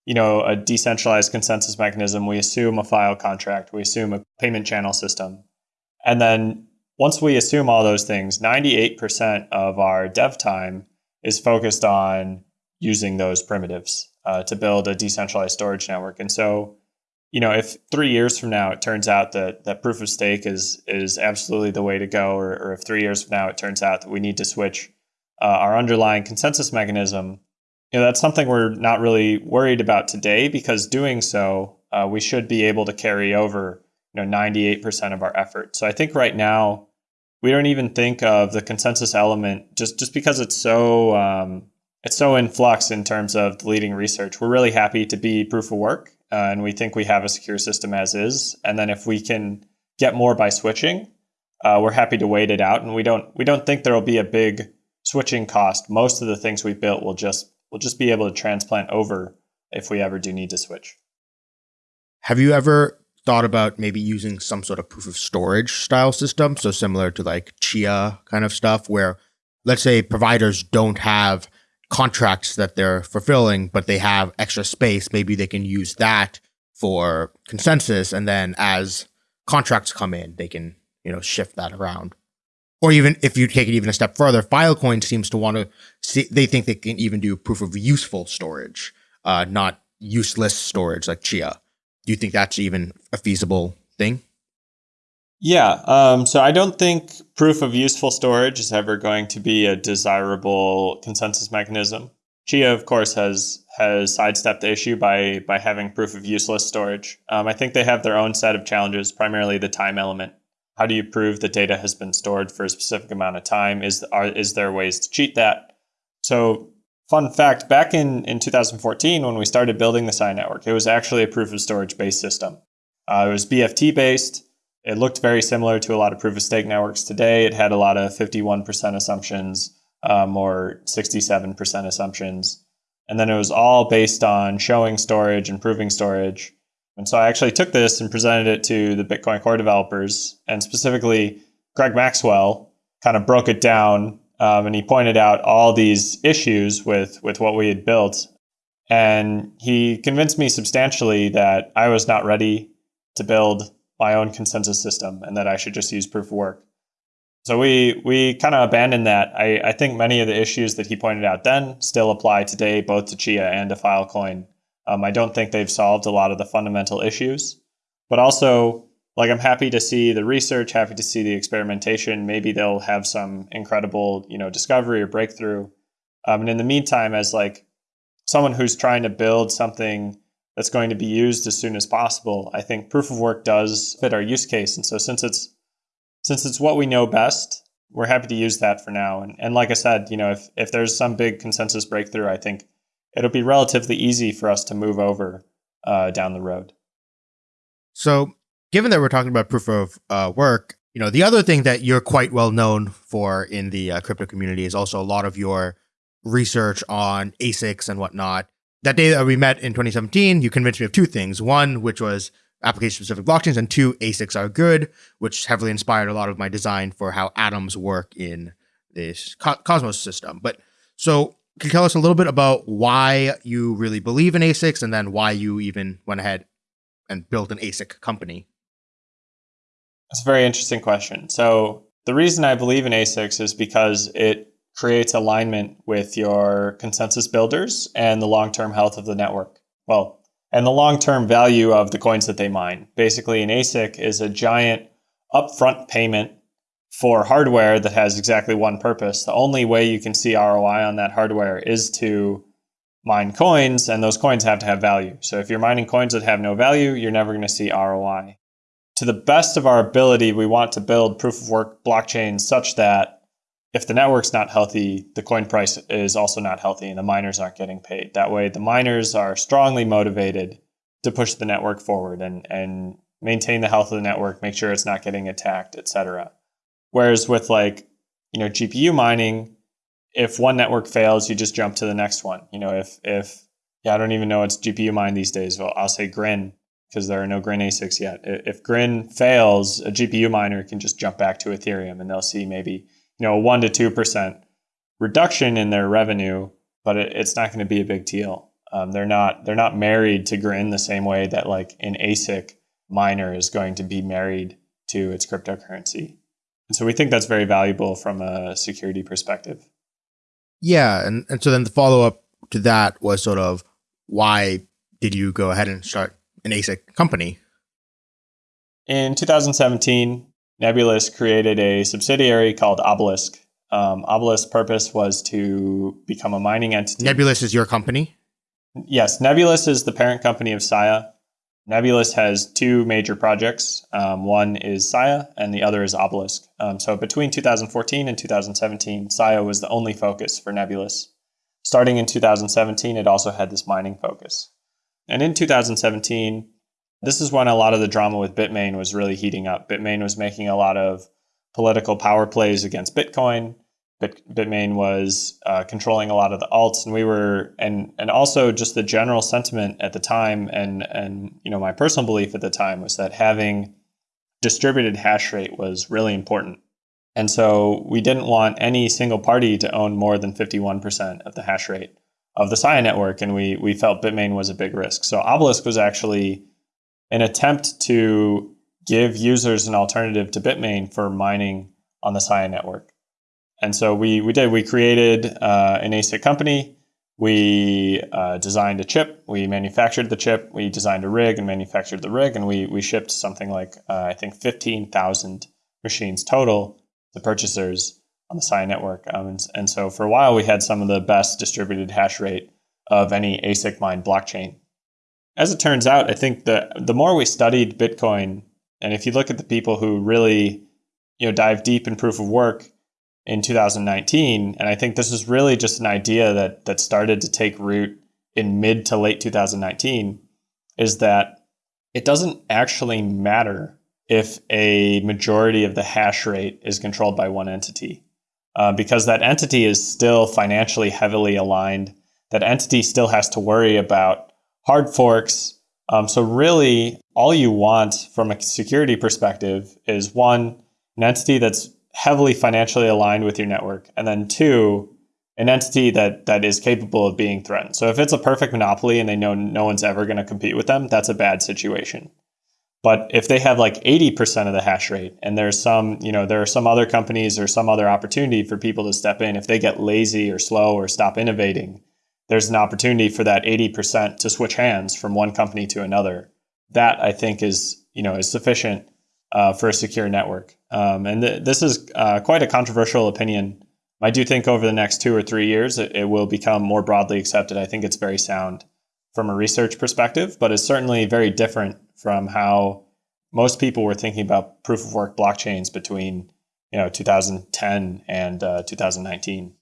you know, a decentralized consensus mechanism, we assume a file contract, we assume a payment channel system. And then once we assume all those things, 98% of our dev time is focused on using those primitives uh, to build a decentralized storage network. And so you know, if three years from now it turns out that that proof of stake is is absolutely the way to go, or, or if three years from now it turns out that we need to switch uh, our underlying consensus mechanism, you know, that's something we're not really worried about today because doing so, uh, we should be able to carry over, you know, 98% of our effort. So I think right now we don't even think of the consensus element just just because it's so um, it's so in flux in terms of the leading research. We're really happy to be proof of work uh, and we think we have a secure system as is. And then if we can get more by switching, uh, we're happy to wait it out. And we don't we don't think there will be a big switching cost. Most of the things we built will just will just be able to transplant over if we ever do need to switch. Have you ever thought about maybe using some sort of proof of storage style system? So similar to like Chia kind of stuff, where let's say providers don't have contracts that they're fulfilling, but they have extra space, maybe they can use that for consensus. And then as contracts come in, they can, you know, shift that around. Or even if you take it even a step further, Filecoin seems to want to see, they think they can even do proof of useful storage. uh, not useless storage like Chia. Do you think that's even a feasible thing? Yeah. Um, so I don't think proof of useful storage is ever going to be a desirable consensus mechanism. Chia, of course, has has sidestepped the issue by by having proof of useless storage. Um, I think they have their own set of challenges, primarily the time element. How do you prove that data has been stored for a specific amount of time? Is are, is there ways to cheat that? So, fun fact: back in in 2014, when we started building the Sia network, it was actually a proof of storage based system. Uh, it was BFT based it looked very similar to a lot of proof of stake networks today. It had a lot of 51% assumptions um, or 67% assumptions. And then it was all based on showing storage and proving storage. And so I actually took this and presented it to the Bitcoin core developers, and specifically Greg Maxwell kind of broke it down um, and he pointed out all these issues with, with what we had built. And he convinced me substantially that I was not ready to build my own consensus system and that I should just use proof of work. So we we kind of abandoned that. I, I think many of the issues that he pointed out then still apply today, both to Chia and to Filecoin. Um, I don't think they've solved a lot of the fundamental issues, but also like I'm happy to see the research, happy to see the experimentation. Maybe they'll have some incredible you know discovery or breakthrough. Um, and in the meantime, as like someone who's trying to build something that's going to be used as soon as possible. I think proof of work does fit our use case. And so since it's since it's what we know best, we're happy to use that for now. And, and like I said, you know, if, if there's some big consensus breakthrough, I think it'll be relatively easy for us to move over uh, down the road. So, given that we're talking about proof of uh, work, you know, the other thing that you're quite well known for in the uh, crypto community is also a lot of your research on ASICs and whatnot that day that we met in 2017, you convinced me of two things. One, which was application specific blockchains, and two, ASICs are good, which heavily inspired a lot of my design for how atoms work in this co- Cosmos system. But so, you tell us a little bit about why you really believe in ASICs and then why you even went ahead and built an ASIC company? That's a very interesting question. So, the reason I believe in ASICs is because it creates alignment with your consensus builders and the long term health of the network. Well, and the long term value of the coins that they mine. Basically, an ASIC is a giant upfront payment for hardware that has exactly one purpose. The only way you can see ROI on that hardware is to mine coins, and those coins have to have value. So if you're mining coins that have no value, you're never going to see ROI. To the best of our ability, we want to build proof of work blockchains such that if the network's not healthy, the coin price is also not healthy and the miners aren't getting paid. That way, the miners are strongly motivated to push the network forward and, and maintain the health of the network, make sure it's not getting attacked, etc. Whereas with like, you know, GPU mining, if one network fails, you just jump to the next one. You know, if if yeah, I don't even know it's GPU mine these days. Well, I'll say Grin because there are no Grin ASICs yet. If Grin fails, a GPU miner can just jump back to Ethereum and they'll see maybe you know, a one to two percent reduction in their revenue, but it, it's not going to be a big deal. Um, they're not they're not married to Grin the same way that like an ASIC miner is going to be married to its cryptocurrency. And so we think that's very valuable from a security perspective. Yeah, and, and so then the follow up to that was sort of why did you go ahead and start an ASIC company? In 2017, Nebulous created a subsidiary called Obelisk. Um, Obelisk's purpose was to become a mining entity. Nebulous is your company? Yes, Nebulous is the parent company of Sia. Nebulous has two major projects. Um, one is Sia, and the other is Obelisk. Um, so between 2014 and 2017, Sia was the only focus for Nebulous. Starting in 2017, it also had this mining focus. And in 2017, this is when a lot of the drama with Bitmain was really heating up. Bitmain was making a lot of political power plays against Bitcoin. Bit, Bitmain was uh, controlling a lot of the alts, and we were, and and also just the general sentiment at the time, and and you know my personal belief at the time was that having distributed hash rate was really important, and so we didn't want any single party to own more than fifty one percent of the hash rate of the Sia network, and we we felt Bitmain was a big risk. So Obelisk was actually an attempt to give users an alternative to Bitmain for mining on the Sia network. And so we, we did, we created uh, an ASIC company. we uh, designed a chip, we manufactured the chip, we designed a rig and manufactured the rig, and we we shipped something like uh, I think fifteen thousand machines total to purchasers on the Sia network. Um, and, and so for a while, we had some of the best distributed hash rate of any ASIC mined blockchain. As it turns out, I think the the more we studied Bitcoin, and if you look at the people who really you know dive deep in proof of work in 2019. And I think this is really just an idea that that started to take root in mid to late 2019 is that it doesn't actually matter if a majority of the hash rate is controlled by one entity. Uh, because that entity is still financially heavily aligned. That entity still has to worry about hard forks. Um, so, really, all you want from a security perspective is one, an entity that's heavily financially aligned with your network, and then two, an entity that that is capable of being threatened. So if it's a perfect monopoly and they know no one's ever going to compete with them, that's a bad situation. But if they have like 80% of the hash rate and there's some, you know, there are some other companies or some other opportunity for people to step in, if they get lazy or slow or stop innovating, there's an opportunity for that 80% to switch hands from one company to another. That I think is, you know, is sufficient uh, for a secure network. Um, and th- this is uh, quite a controversial opinion. I do think over the next two or three years, it, it, will become more broadly accepted. I think it's very sound from a research perspective, but it's certainly very different from how most people were thinking about proof of work blockchains between you know 2010 and uh, 2019.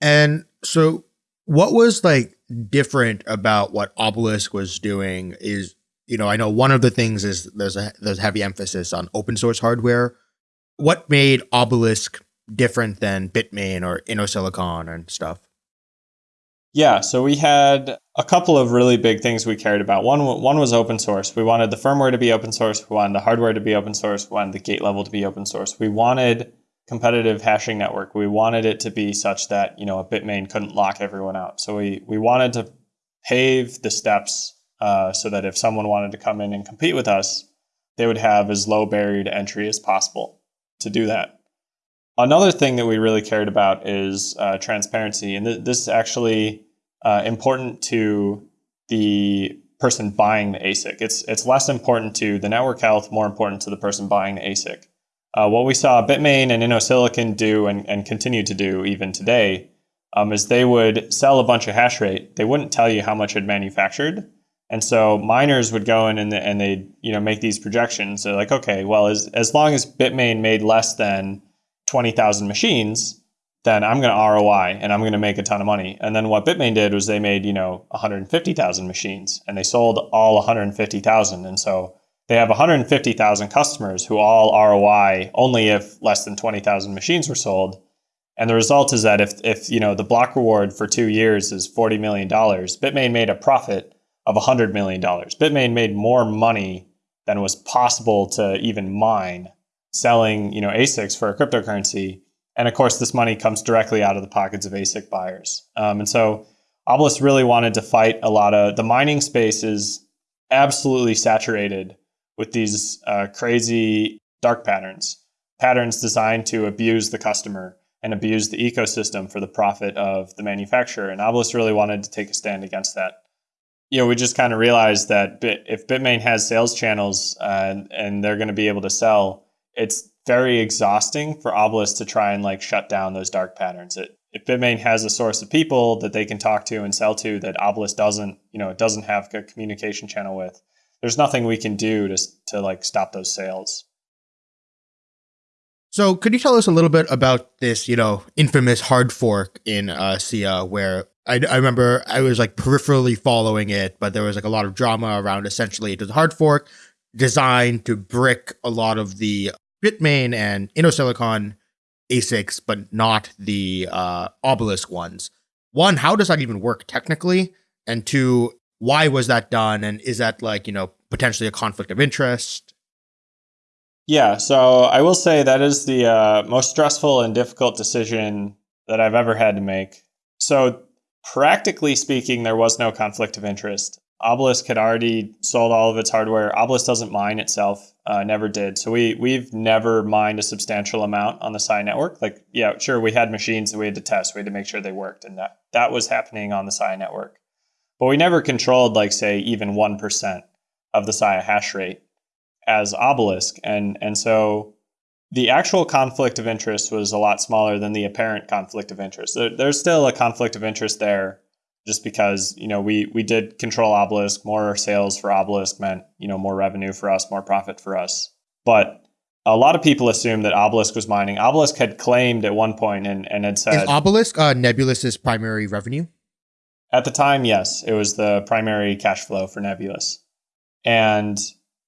And so, what was like different about what Obelisk was doing? Is you know, I know one of the things is there's a there's heavy emphasis on open source hardware. What made Obelisk different than Bitmain or InnoSilicon and stuff? Yeah, so we had a couple of really big things we cared about. One one was open source. We wanted the firmware to be open source. We wanted the hardware to be open source. We wanted the gate level to be open source. We wanted competitive hashing network. We wanted it to be such that you know a Bitmain couldn't lock everyone out. So we we wanted to pave the steps uh, so that if someone wanted to come in and compete with us, they would have as low barrier to entry as possible to do that. Another thing that we really cared about is uh, transparency, and th- this is actually uh, important to the person buying the ASIC. It's it's less important to the network health, more important to the person buying the ASIC. Uh, what we saw Bitmain and InnoSilicon do and, and continue to do even today um, is they would sell a bunch of hash rate. They wouldn't tell you how much it manufactured, and so miners would go in and, and they you know make these projections. They're like, okay, well, as, as long as Bitmain made less than 20,000 machines, then I'm going to ROI and I'm going to make a ton of money. And then what Bitmain did was they made, you know, 150,000 machines and they sold all 150,000. And so they have 150,000 customers who all ROI only if less than 20,000 machines were sold. And the result is that if, if you know the block reward for two years is $40 million, Bitmain made a profit of $100 million. Bitmain made more money than was possible to even mine selling, you know, ASICs for a cryptocurrency. And of course, this money comes directly out of the pockets of ASIC buyers. Um, and so Obelisk really wanted to fight a lot of the mining space is absolutely saturated with these uh, crazy dark patterns, patterns designed to abuse the customer and abuse the ecosystem for the profit of the manufacturer. And Obelisk really wanted to take a stand against that you know, we just kind of realized that Bit, if Bitmain has sales channels uh, and they're going to be able to sell, it's very exhausting for Obelisk to try and like shut down those dark patterns. It, if Bitmain has a source of people that they can talk to and sell to that Obelisk doesn't, you know, it doesn't have a communication channel with, there's nothing we can do to to like stop those sales. So, could you tell us a little bit about this, you know, infamous hard fork in uh, Sia, where I, I remember I was like peripherally following it, but there was like a lot of drama around essentially it was a hard fork designed to brick a lot of the Bitmain and InnoSilicon ASICs, but not the uh, Obelisk ones. One, how does that even work technically? And two, why was that done? And is that like, you know, potentially a conflict of interest? Yeah, so I will say that is the uh, most stressful and difficult decision that I've ever had to make. So Practically speaking, there was no conflict of interest. Obelisk had already sold all of its hardware. Obelisk doesn't mine itself, uh, never did. So we we've never mined a substantial amount on the Sia network. Like, yeah, sure, we had machines that we had to test. We had to make sure they worked, and that that was happening on the Sia network. But we never controlled, like, say, even 1% of the Sia hash rate as Obelisk. And, and so the actual conflict of interest was a lot smaller than the apparent conflict of interest. There, there's still a conflict of interest there just because, you know, we, we did control Obelisk. More sales for Obelisk meant, you know, more revenue for us, more profit for us. But a lot of people assume that Obelisk was mining. Obelisk had claimed at one point and, and had said Is Obelisk uh, Nebulous's primary revenue? At the time, yes, it was the primary cash flow for Nebulous. And,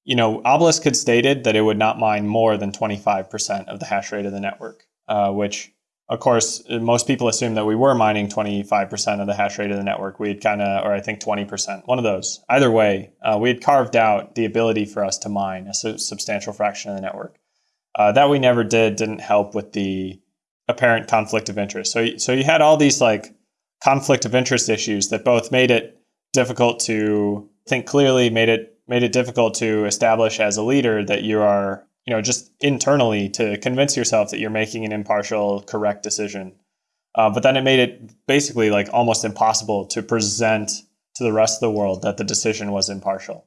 you know, Obelisk had stated that it would not mine more than 25% of the hash rate of the network, uh, which, of course, most people assume that we were mining 25% of the hash rate of the network. We had kind of, or I think 20%, one of those. Either way, uh, we had carved out the ability for us to mine a su- substantial fraction of the network. Uh, that we never did didn't help with the apparent conflict of interest. So, so you had all these like conflict of interest issues that both made it difficult to think clearly, made it made it difficult to establish as a leader that you are, you know, just internally to convince yourself that you're making an impartial, correct decision. Uh, but then it made it basically like almost impossible to present to the rest of the world that the decision was impartial.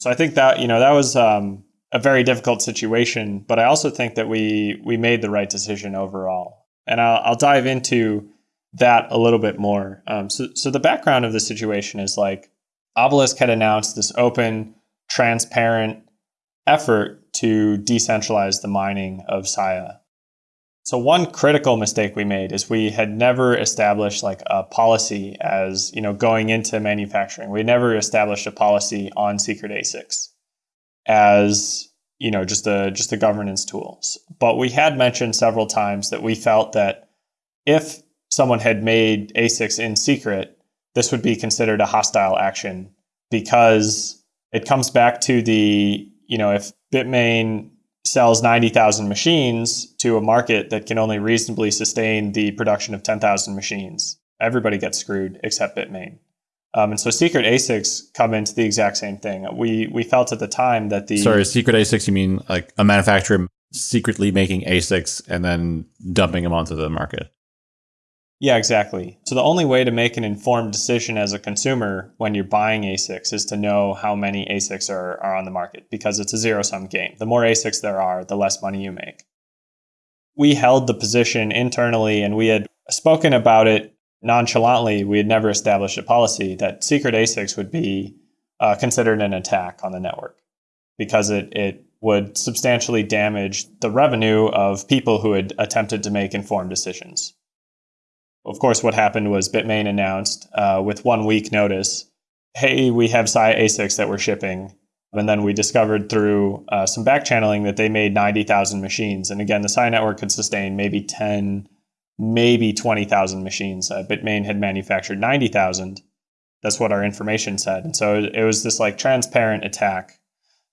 So I think that you know that was um, a very difficult situation, but I also think that we we made the right decision overall. And I'll, I'll dive into that a little bit more. Um, so, so the background of the situation is like Obelisk had announced this open, transparent effort to decentralize the mining of Sia. So one critical mistake we made is we had never established like a policy as, you know, going into manufacturing. We never established a policy on secret ASICs as you know just a just a governance tools. But we had mentioned several times that we felt that if someone had made ASICs in secret, this would be considered a hostile action because it comes back to the you know if Bitmain sells 90,000 machines to a market that can only reasonably sustain the production of 10,000 machines, everybody gets screwed except Bitmain. Um, and so secret ASICs come into the exact same thing. We we felt at the time that the sorry secret ASICs you mean like a manufacturer secretly making ASICs and then dumping them onto the market. Yeah, exactly. So the only way to make an informed decision as a consumer when you're buying ASICs is to know how many ASICs are, are on the market because it's a zero sum game. The more ASICs there are, the less money you make. We held the position internally and we had spoken about it nonchalantly, we had never established a policy that secret ASICs would be uh, considered an attack on the network because it, it would substantially damage the revenue of people who had attempted to make informed decisions. Of course, what happened was Bitmain announced uh, with one week notice, hey, we have Sia ASICs that we're shipping. And then we discovered through uh, some back channeling that they made 90,000 machines. And again, the Sia network could sustain maybe 10 maybe 20,000 machines. Uh, Bitmain had manufactured 90,000. That's what our information said. And so it was this like transparent attack.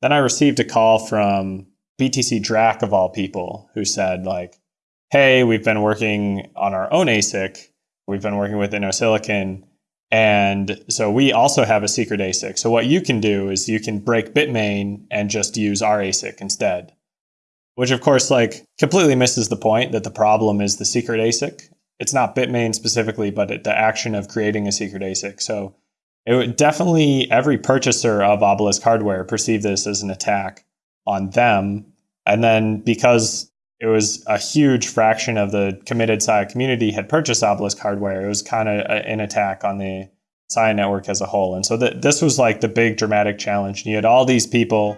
Then I received a call from BTCDrak of all people who said like, "Hey, we've been working on our own ASIC. We've been working with InnoSilicon, and so we also have a secret ASIC. So what you can do is you can break Bitmain and just use our ASIC instead." which of course like completely misses the point that the problem is the secret ASIC. It's not Bitmain specifically, but the action of creating a secret ASIC. So it would definitely every purchaser of Obelisk hardware perceived this as an attack on them. And then because it was a huge fraction of the committed Sia community had purchased Obelisk hardware, it was kind of uh, an attack on the Sia network as a whole. And so th- this was like the big dramatic challenge. You had all these people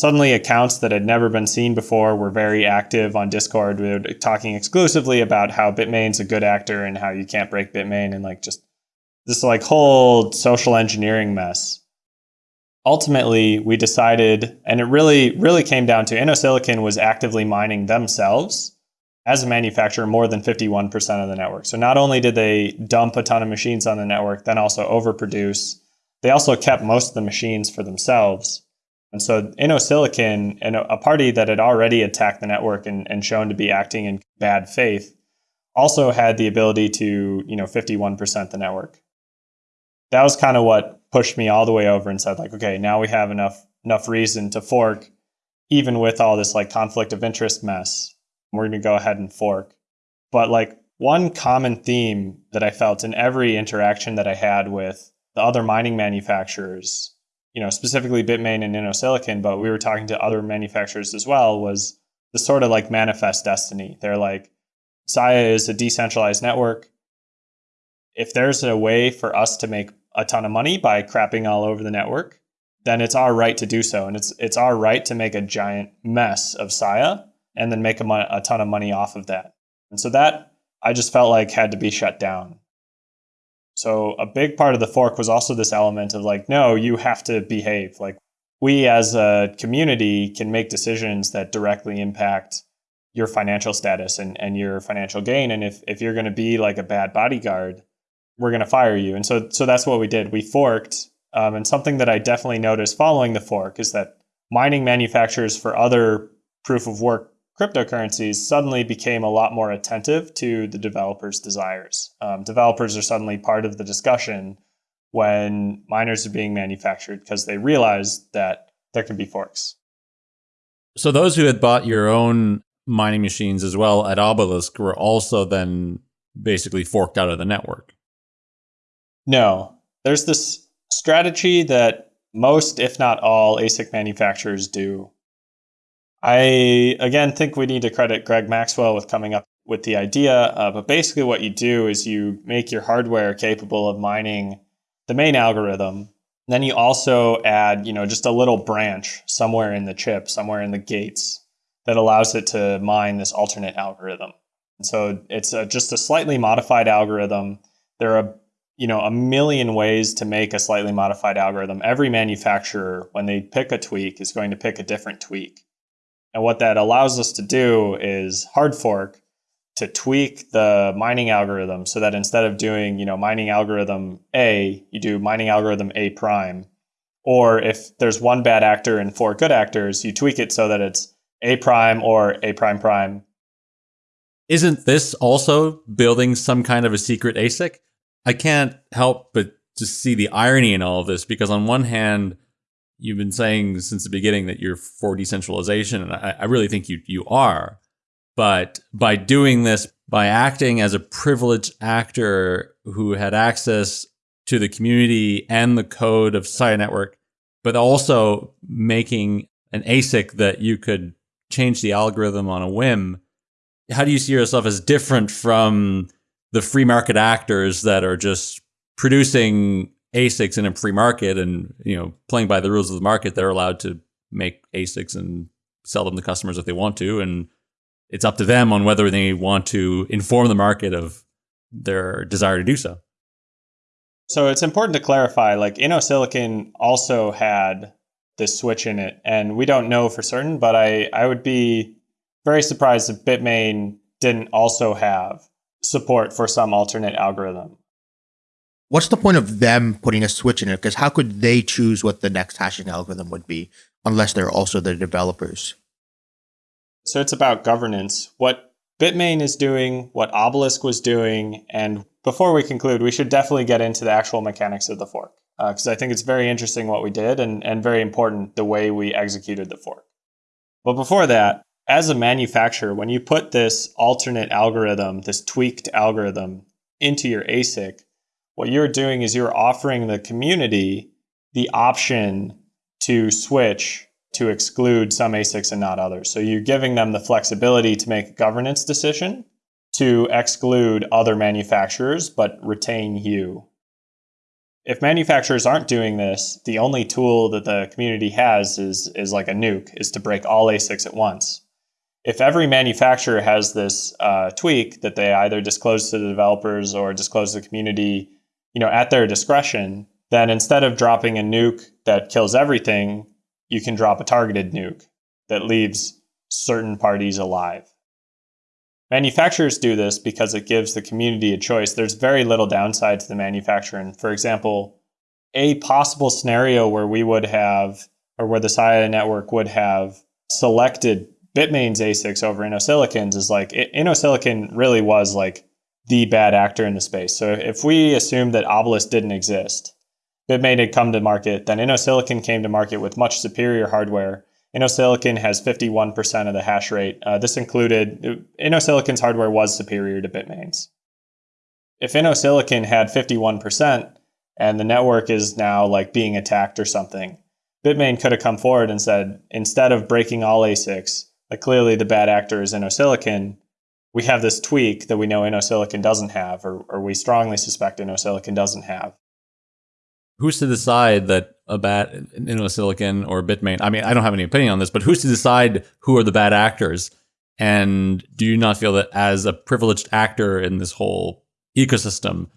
Suddenly, accounts that had never been seen before were very active on Discord. We were talking exclusively about how Bitmain's a good actor and how you can't break Bitmain and like just this like whole social engineering mess. Ultimately, we decided, and it really, really came down to InnoSilicon was actively mining themselves as a manufacturer more than 51% of the network. So not only did they dump a ton of machines on the network, then also overproduce, they also kept most of the machines for themselves. And so InnoSilicon, and a party that had already attacked the network and, and shown to be acting in bad faith, also had the ability to, you know, 51% the network. That was kind of what pushed me all the way over and said, like, okay, now we have enough enough reason to fork, even with all this like conflict of interest mess. We're gonna go ahead and fork. But like one common theme that I felt in every interaction that I had with the other mining manufacturers, you know, specifically Bitmain and InnoSilicon, but we were talking to other manufacturers as well, was the sort of like manifest destiny. They're like, Sia is a decentralized network. If there's a way for us to make a ton of money by crapping all over the network, then it's our right to do so. And it's it's our right to make a giant mess of Sia and then make a, a ton of money off of that. And so that I just felt like had to be shut down. So a big part of the fork was also this element of like, no, you have to behave. Like we as a community can make decisions that directly impact your financial status and, and your financial gain. And if, if you're going to be like a bad bodyguard, we're going to fire you. And so, so that's what we did. We forked. Um, and something that I definitely noticed following the fork is that mining manufacturers for other proof of work cryptocurrencies suddenly became a lot more attentive to the developers' desires. Um, developers are suddenly part of the discussion when miners are being manufactured because they realize that there can be forks. So those who had bought your own mining machines as well at Obelisk were also then basically forked out of the network. No, there's this strategy that most, if not all, ASIC manufacturers do I again think we need to credit Greg Maxwell with coming up with the idea. Uh, but basically, what you do is you make your hardware capable of mining the main algorithm. Then you also add, you know, just a little branch somewhere in the chip, somewhere in the gates that allows it to mine this alternate algorithm. And so it's a, just a slightly modified algorithm. There are, you know, a million ways to make a slightly modified algorithm. Every manufacturer, when they pick a tweak, is going to pick a different tweak. And what that allows us to do is hard fork to tweak the mining algorithm so that instead of doing, you know, mining algorithm A, you do mining algorithm A prime. Or if there's one bad actor and four good actors, you tweak it so that it's A prime or A prime prime. Isn't this also building some kind of a secret ASIC? I can't help but just see the irony in all of this because on one hand, you've been saying since the beginning that you're for decentralization, and I, I really think you you are. But by doing this, by acting as a privileged actor who had access to the community and the code of Sia Network, but also making an ASIC that you could change the algorithm on a whim, how do you see yourself as different from the free market actors that are just producing ASICs in a free market and you know playing by the rules of the market, they're allowed to make ASICs and sell them to customers if they want to, and it's up to them on whether they want to inform the market of their desire to do so. So it's important to clarify, like InnoSilicon also had this switch in it, and we don't know for certain, but I, I would be very surprised if Bitmain didn't also have support for some alternate algorithm what's the point of them putting a switch in it? Because how could they choose what the next hashing algorithm would be unless they're also the developers? So it's about governance. What Bitmain is doing, what Obelisk was doing, and before we conclude, we should definitely get into the actual mechanics of the fork because uh, I think it's very interesting what we did and, and very important the way we executed the fork. But before that, as a manufacturer, when you put this alternate algorithm, this tweaked algorithm into your ASIC, what you're doing is you're offering the community the option to switch to exclude some ASICs and not others. So you're giving them the flexibility to make a governance decision to exclude other manufacturers but retain you. If manufacturers aren't doing this, the only tool that the community has is, is like a nuke, is to break all ASICs at once. If every manufacturer has this uh, tweak that they either disclose to the developers or disclose to the community you know, at their discretion, then instead of dropping a nuke that kills everything, you can drop a targeted nuke that leaves certain parties alive. Manufacturers do this because it gives the community a choice. There's very little downside to the manufacturer. And for example, a possible scenario where we would have, or where the Sia network would have selected Bitmain's ASICs over InnoSilicon's is like, InnoSilicon really was like the bad actor in the space. So if we assume that Obelisk didn't exist, Bitmain had come to market, then InnoSilicon came to market with much superior hardware, InnoSilicon has 51% of the hash rate. Uh, this included InnoSilicon's hardware was superior to Bitmain's. If InnoSilicon had 51% and the network is now like being attacked or something, Bitmain could have come forward and said, instead of breaking all ASICs, like clearly the bad actor is InnoSilicon, we have this tweak that we know InnoSilicon doesn't have, or, or we strongly suspect InnoSilicon doesn't have. Who's to decide that a bad InnoSilicon or Bitmain? I mean, I don't have any opinion on this, but who's to decide who are the bad actors? And do you not feel that as a privileged actor in this whole ecosystem,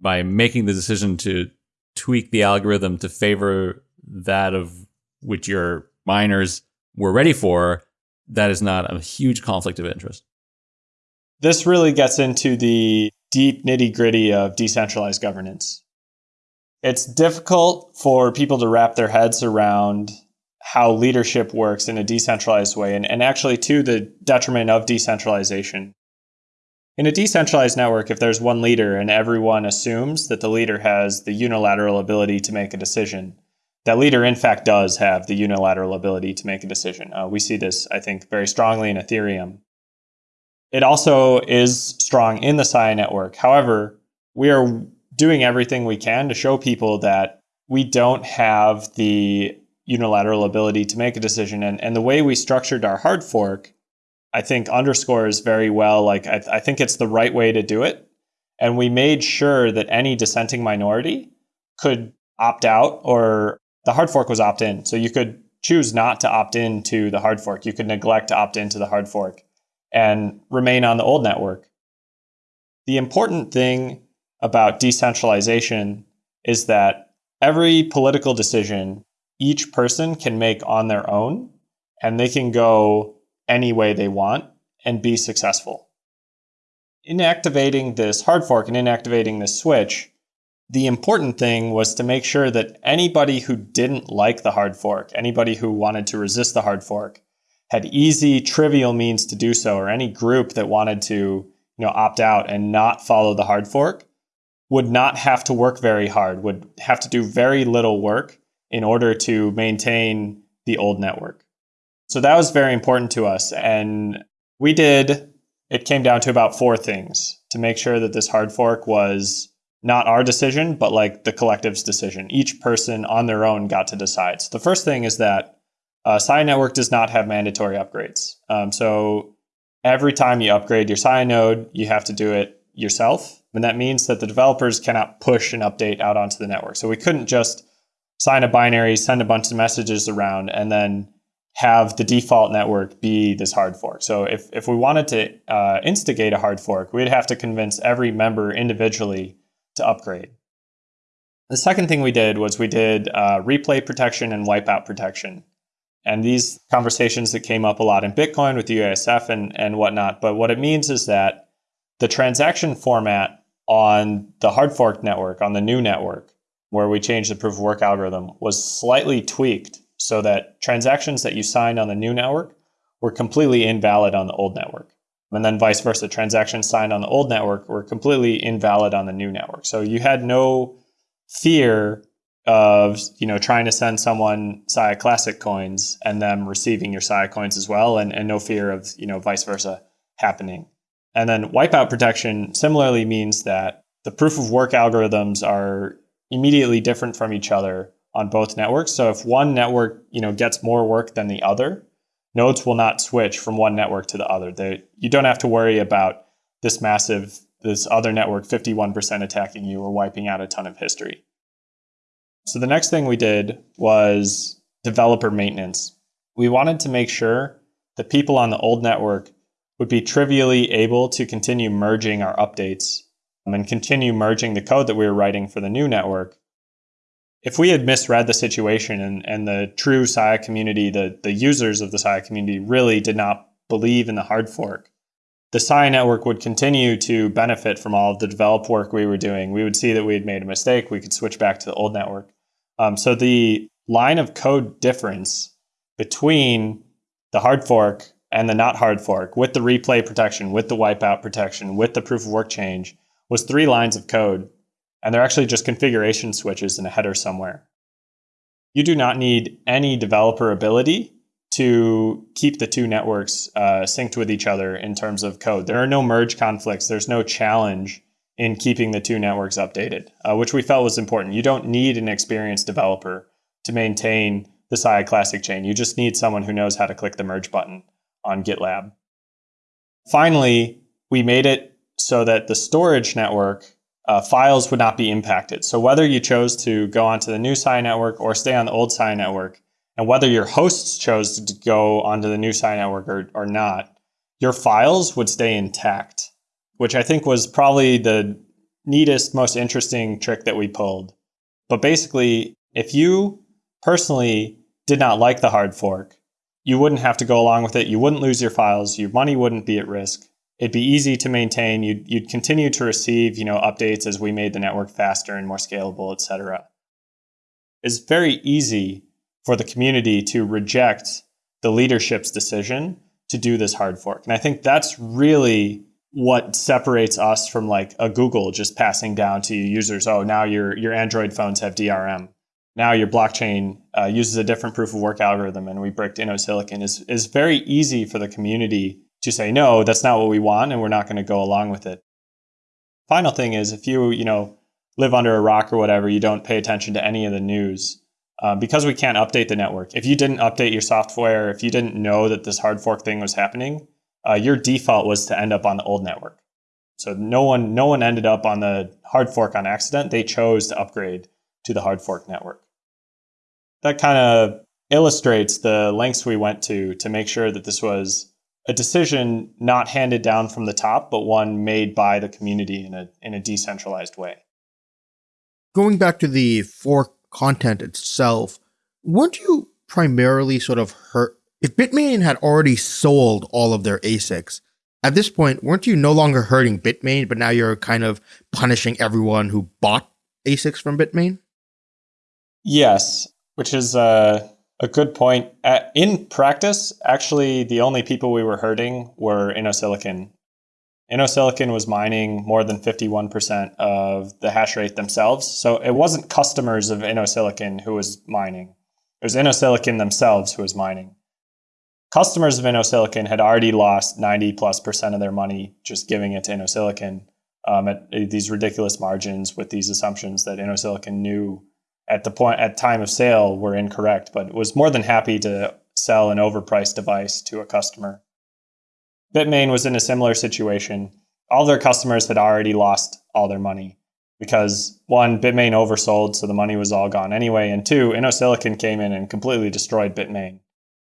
by making the decision to tweak the algorithm to favor that of which your miners were ready for, that is not a huge conflict of interest. This really gets into the deep nitty gritty of decentralized governance. It's difficult for people to wrap their heads around how leadership works in a decentralized way, and, and actually to the detriment of decentralization. In a decentralized network, if there's one leader and everyone assumes that the leader has the unilateral ability to make a decision, that leader, in fact, does have the unilateral ability to make a decision. Uh, we see this, I think, very strongly in Ethereum. It also is strong in the Sia network. However, we are doing everything we can to show people that we don't have the unilateral ability to make a decision. And, and the way we structured our hard fork, I think, underscores very well, like, I, I think it's the right way to do it. And we made sure that any dissenting minority could opt out or the hard fork was opt in. So you could choose not to opt in to the hard fork. You could neglect to opt into the hard fork and remain on the old network. The important thing about decentralization is that every political decision each person can make on their own and they can go any way they want and be successful. Inactivating this hard fork and inactivating this switch the important thing was to make sure that anybody who didn't like the hard fork, anybody who wanted to resist the hard fork, had easy, trivial means to do so, or any group that wanted to you know, opt out and not follow the hard fork would not have to work very hard, would have to do very little work in order to maintain the old network. So that was very important to us. And we did, it came down to about four things to make sure that this hard fork was not our decision, but like the collective's decision. Each person on their own got to decide. So the first thing is that uh, Sia Network does not have mandatory upgrades. Um, so every time you upgrade your Sia node, you have to do it yourself. And that means that the developers cannot push an update out onto the network. So we couldn't just sign a binary, send a bunch of messages around, and then have the default network be this hard fork. So if, if we wanted to uh, instigate a hard fork, we'd have to convince every member individually to upgrade. The second thing we did was we did uh, replay protection and wipeout protection. And these conversations that came up a lot in Bitcoin with the UASF and, and whatnot. But what it means is that the transaction format on the hard fork network, on the new network, where we changed the proof of work algorithm, was slightly tweaked so that transactions that you signed on the new network were completely invalid on the old network and then vice versa. Transactions signed on the old network were completely invalid on the new network. So you had no fear of you know trying to send someone Sia Classic coins and them receiving your Sia coins as well, and, and no fear of you know vice versa happening. And then wipeout protection similarly means that the proof of work algorithms are immediately different from each other on both networks. So if one network you know gets more work than the other, nodes will not switch from one network to the other. They, you don't have to worry about this massive, this other network 51% attacking you or wiping out a ton of history. So the next thing we did was developer maintenance. We wanted to make sure that people on the old network would be trivially able to continue merging our updates and continue merging the code that we were writing for the new network if we had misread the situation and, and the true Sia community, the, the users of the Sia community really did not believe in the hard fork, the Sia network would continue to benefit from all of the develop work we were doing. We would see that we had made a mistake. We could switch back to the old network. Um, so the line of code difference between the hard fork and the not hard fork with the replay protection, with the wipeout protection, with the proof of work change was three lines of code and they're actually just configuration switches in a header somewhere. You do not need any developer ability to keep the two networks uh, synced with each other in terms of code. There are no merge conflicts. There's no challenge in keeping the two networks updated, uh, which we felt was important. You don't need an experienced developer to maintain the Sia Classic chain. You just need someone who knows how to click the merge button on GitLab. Finally, we made it so that the storage network uh, files would not be impacted. So whether you chose to go onto the new Sia network or stay on the old Sia network, and whether your hosts chose to go onto the new Sia network or, or not, your files would stay intact, which I think was probably the neatest, most interesting trick that we pulled. But basically, if you personally did not like the hard fork, you wouldn't have to go along with it. You wouldn't lose your files. Your money wouldn't be at risk. It'd be easy to maintain. You'd, you'd continue to receive, you know, updates as we made the network faster and more scalable, et cetera. It's very easy for the community to reject the leadership's decision to do this hard fork. And I think that's really what separates us from like a Google just passing down to users, oh, now your, your Android phones have DRM. Now your blockchain uh, uses a different proof of work algorithm and we bricked InnoSilicon is, is very easy for the community to say, no, that's not what we want and we're not going to go along with it. Final thing is if you, you know, live under a rock or whatever, you don't pay attention to any of the news, uh, because we can't update the network. If you didn't update your software, if you didn't know that this hard fork thing was happening, uh, your default was to end up on the old network. So no one, no one ended up on the hard fork on accident. They chose to upgrade to the hard fork network. That kind of illustrates the lengths we went to to make sure that this was a decision not handed down from the top, but one made by the community in a, in a decentralized way. Going back to the fork content itself, weren't you primarily sort of hurt? If Bitmain had already sold all of their ASICs, at this point, weren't you no longer hurting Bitmain, but now you're kind of punishing everyone who bought ASICs from Bitmain? Yes, which is uh, a good point. At, in practice, actually, the only people we were hurting were InnoSilicon. InnoSilicon was mining more than 51% of the hash rate themselves. So it wasn't customers of InnoSilicon who was mining. It was InnoSilicon themselves who was mining. Customers of InnoSilicon had already lost 90 plus percent of their money just giving it to InnoSilicon um, at these ridiculous margins with these assumptions that InnoSilicon knew at the point at time of sale were incorrect, but was more than happy to sell an overpriced device to a customer. Bitmain was in a similar situation. All their customers had already lost all their money because one, Bitmain oversold, so the money was all gone anyway, and two, InnoSilicon came in and completely destroyed Bitmain,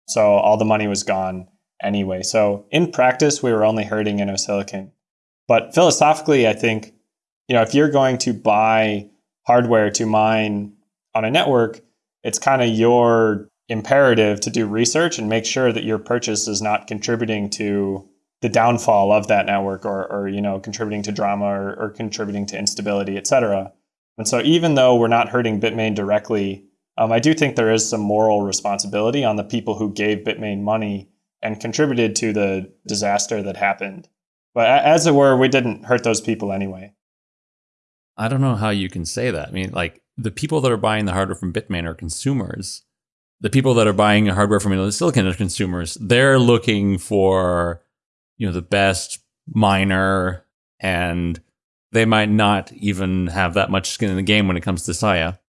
so all the money was gone anyway. So in practice, we were only hurting InnoSilicon, but philosophically, I think you know if you're going to buy hardware to mine on a network, it's kind of your imperative to do research and make sure that your purchase is not contributing to the downfall of that network or, or you know contributing to drama or, or contributing to instability et cetera. And so even though we're not hurting Bitmain directly um, i do think there is some moral responsibility on the people who gave Bitmain money and contributed to the disaster that happened. But as it were we didn't hurt those people anyway. I don't know how you can say that. I mean like the people that are buying the hardware from Bitmain are consumers. The people that are buying hardware from Silicon are consumers. They're looking for, you know, the best miner, and they might not even have that much skin in the game when it comes to Sia.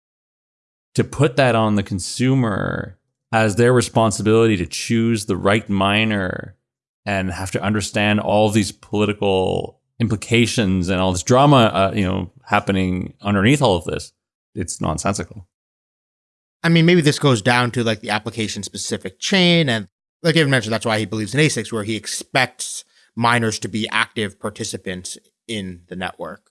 To put that on the consumer as their responsibility to choose the right miner and have to understand all these political implications and all this drama, uh, you know, happening underneath all of this it's nonsensical. I mean, maybe this goes down to like the application specific chain. And like David mentioned, that's why he believes in ASICs, where he expects miners to be active participants in the network.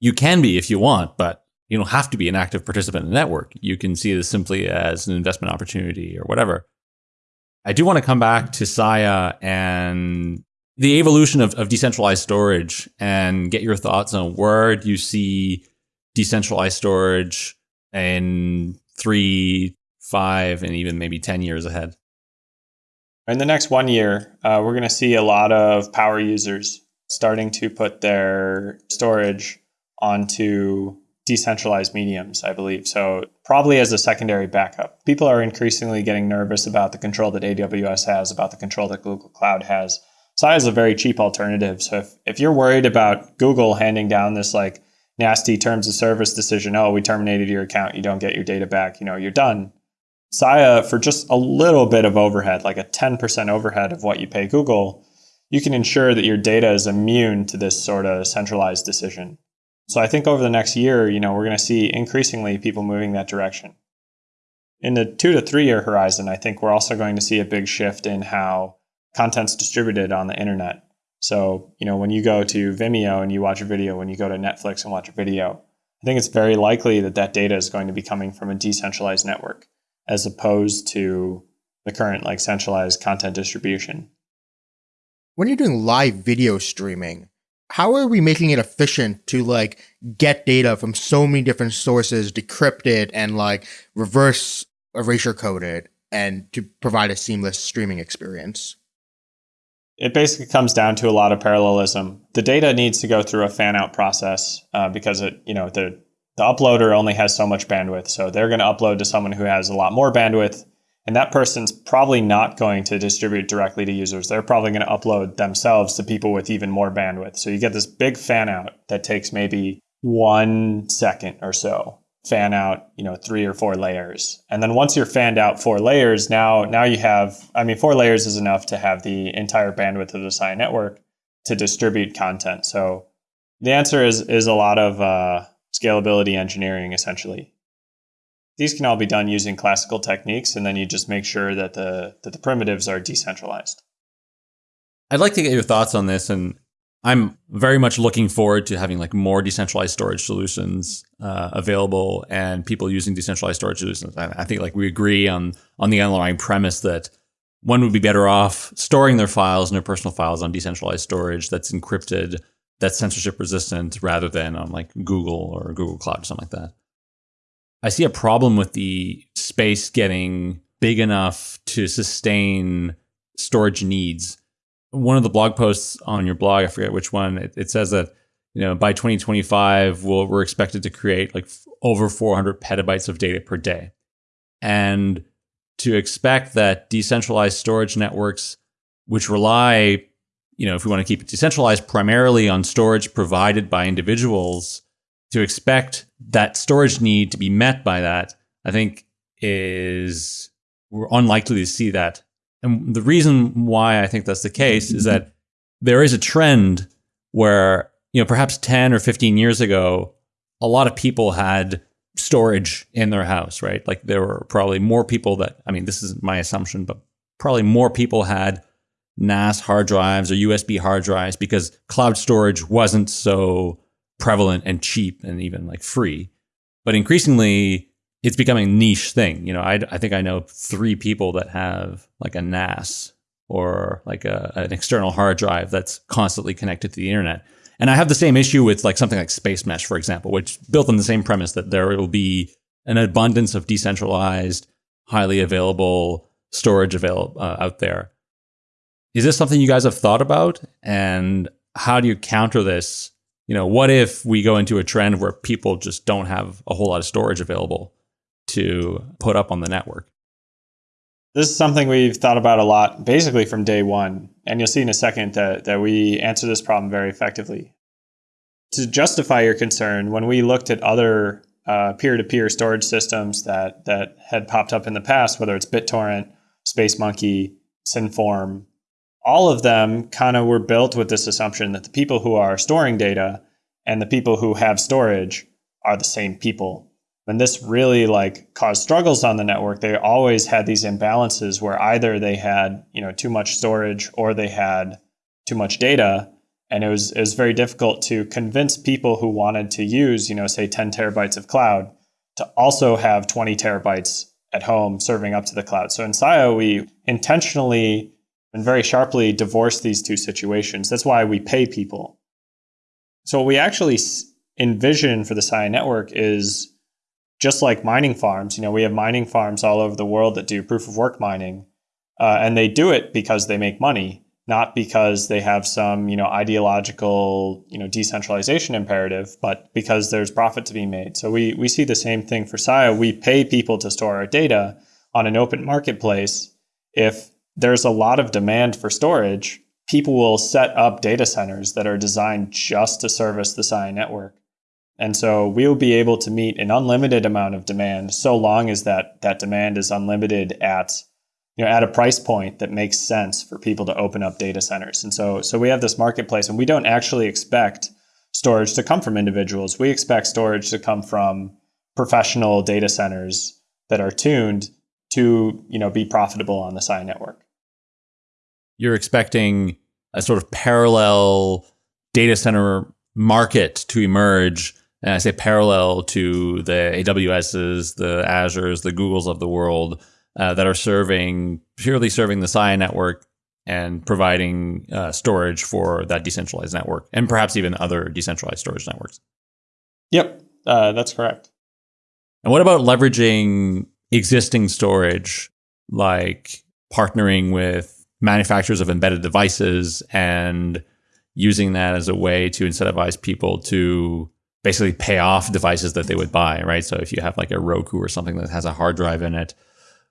You can be if you want, but you don't have to be an active participant in the network. You can see this simply as an investment opportunity or whatever. I do want to come back to Sia and the evolution of, of decentralized storage and get your thoughts on where do you see decentralized storage in three, five, and even maybe 10 years ahead? In the next one year, uh, we're going to see a lot of power users starting to put their storage onto decentralized mediums, I believe. So probably as a secondary backup. People are increasingly getting nervous about the control that AWS has, about the control that Google Cloud has. Sia is a very cheap alternative. So if, if you're worried about Google handing down this like nasty terms of service decision, oh, we terminated your account, you don't get your data back, you know, you're done. Sia, for just a little bit of overhead, like a 10% overhead of what you pay Google, you can ensure that your data is immune to this sort of centralized decision. So I think over the next year, you know, we're going to see increasingly people moving that direction. In the two to three year horizon, I think we're also going to see a big shift in how content's distributed on the internet. So, you know, when you go to Vimeo and you watch a video, when you go to Netflix and watch a video, I think it's very likely that that data is going to be coming from a decentralized network as opposed to the current like centralized content distribution. When you're doing live video streaming, how are we making it efficient to like get data from so many different sources, decrypt it and like reverse erasure code it and to provide a seamless streaming experience? It basically comes down to a lot of parallelism. The data needs to go through a fan out process uh, because it, you know, the the uploader only has so much bandwidth. So they're going to upload to someone who has a lot more bandwidth. And that person's probably not going to distribute directly to users. They're probably going to upload themselves to people with even more bandwidth. So you get this big fan out that takes maybe one second or so fan out you know three or four layers. And then once you're fanned out four layers now now you have i mean four layers is enough to have the entire bandwidth of the Sia network to distribute content. So the answer is is a lot of uh, scalability engineering essentially. These can all be done using classical techniques and then you just make sure that the that the primitives are decentralized. I'd like to get your thoughts on this and I'm very much looking forward to having like more decentralized storage solutions uh, available and people using decentralized storage solutions. I, I think like we agree on on the underlying premise that one would be better off storing their files and their personal files on decentralized storage that's encrypted, that's censorship resistant, rather than on like Google or Google Cloud or something like that. I see a problem with the space getting big enough to sustain storage needs one of the blog posts on your blog, I forget which one, it, it says that you know by 2025 we'll, we're expected to create like over 400 petabytes of data per day, and to expect that decentralized storage networks, which rely, you know, if we want to keep it decentralized, primarily on storage provided by individuals, to expect that storage need to be met by that, I think is we're unlikely to see that and the reason why I think that's the case is that there is a trend where, you know, perhaps 10 or 15 years ago, a lot of people had storage in their house, right? Like there were probably more people that, I mean, this is my assumption, but probably more people had NAS hard drives or USB hard drives because cloud storage wasn't so prevalent and cheap and even like free. But increasingly, it's becoming a niche thing. You know, I, I think I know three people that have like a NAS or like a, an external hard drive that's constantly connected to the internet. And I have the same issue with like something like Spacemesh, for example, which built on the same premise that there will be an abundance of decentralized, highly available storage available uh, out there. Is this something you guys have thought about? And how do you counter this? You know, what if we go into a trend where people just don't have a whole lot of storage available? To put up on the network? This is something we've thought about a lot, basically from day one. And you'll see in a second that, that we answer this problem very effectively. To justify your concern, when we looked at other uh, peer-to-peer storage systems that, that had popped up in the past, whether it's BitTorrent, SpaceMonkey, Symform, all of them kind of were built with this assumption that the people who are storing data and the people who have storage are the same people when this really like caused struggles on the network, they always had these imbalances where either they had you know too much storage or they had too much data, and it was it was very difficult to convince people who wanted to use you know say 10 terabytes of cloud to also have 20 terabytes at home serving up to the cloud. So in Sia, we intentionally and very sharply divorce these two situations. That's why we pay people. So what we actually envision for the Sia network is just like mining farms, you know, we have mining farms all over the world that do proof of work mining, uh, and they do it because they make money. not because they have some you know ideological you know decentralization imperative, but because there's profit to be made. So we we see the same thing for Sia. We pay people to store our data on an open marketplace. If there's a lot of demand for storage, people will set up data centers that are designed just to service the Sia network. And so we will be able to meet an unlimited amount of demand so long as that that demand is unlimited at you know at a price point that makes sense for people to open up data centers. And so so we have this marketplace and we don't actually expect storage to come from individuals. We expect storage to come from professional data centers that are tuned to, you know, be profitable on the Sia network. You're expecting a sort of parallel data center market to emerge and I say parallel to the AWSs, the Azures, the Googles of the world uh, that are serving purely serving the Sia network and providing uh, storage for that decentralized network, and perhaps even other decentralized storage networks. Yep, uh, that's correct. And what about leveraging existing storage, like partnering with manufacturers of embedded devices and using that as a way to incentivize people to basically pay off devices that they would buy, right? So if you have like a Roku or something that has a hard drive in it,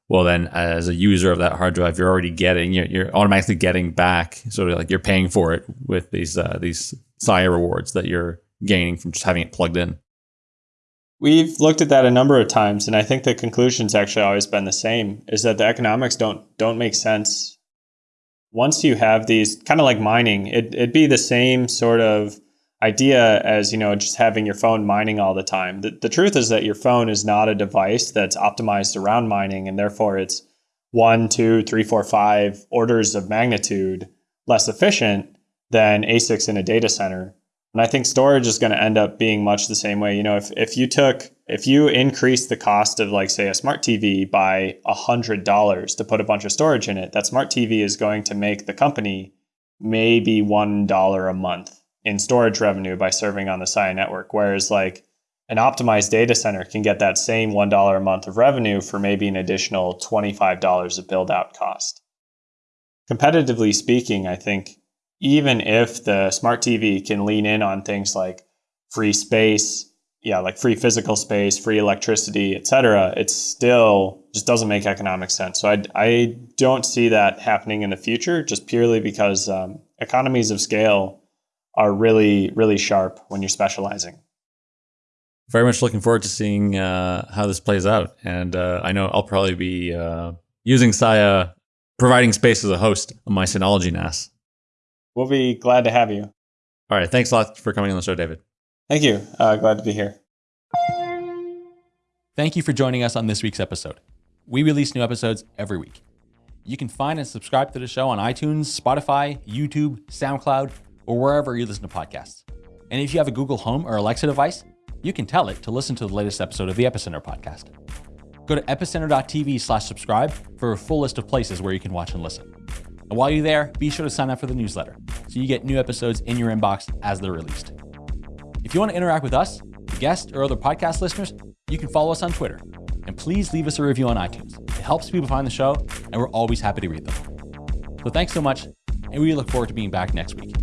well then as a user of that hard drive you're already getting you're, you're automatically getting back sort of like you're paying for it with these uh, these Sia rewards that you're gaining from just having it plugged in we've looked at that a number of times and i think the conclusion's actually always been the same is that the economics don't don't make sense once you have these kind of like mining it, it'd be the same sort of idea as you know just having your phone mining all the time. The, the truth is that your phone is not a device that's optimized around mining, and therefore it's one, two, three, four, five orders of magnitude less efficient than ASICs in a data center. And I think storage is going to end up being much the same way. You know, if, if you took, if you increase the cost of like say a smart TV by a hundred dollars to put a bunch of storage in it, that smart TV is going to make the company maybe one dollar a month in storage revenue by serving on the Sia network. Whereas like an optimized data center can get that same $1 a month of revenue for maybe an additional $25 of build out cost. Competitively speaking, I think even if the smart TV can lean in on things like free space, yeah, like free physical space, free electricity, et cetera, it still just doesn't make economic sense. So I, I don't see that happening in the future just purely because um, economies of scale are really, really sharp when you're specializing. Very much looking forward to seeing uh, how this plays out. And uh, I know I'll probably be uh, using Sia, providing space as a host on my Synology NAS. We'll be glad to have you. All right. Thanks a lot for coming on the show, David. Thank you. Uh, glad to be here. Thank you for joining us on this week's episode. We release new episodes every week. You can find and subscribe to the show on iTunes, Spotify, YouTube, SoundCloud, or wherever you listen to podcasts. And if you have a Google Home or Alexa device, you can tell it to listen to the latest episode of the Epicenter podcast. Go to epicenter.tv slash subscribe for a full list of places where you can watch and listen. And while you're there, be sure to sign up for the newsletter so you get new episodes in your inbox as they're released. If you want to interact with us, guests, or other podcast listeners, you can follow us on Twitter. And please leave us a review on iTunes. It helps people find the show, and we're always happy to read them. So thanks so much, and we look forward to being back next week.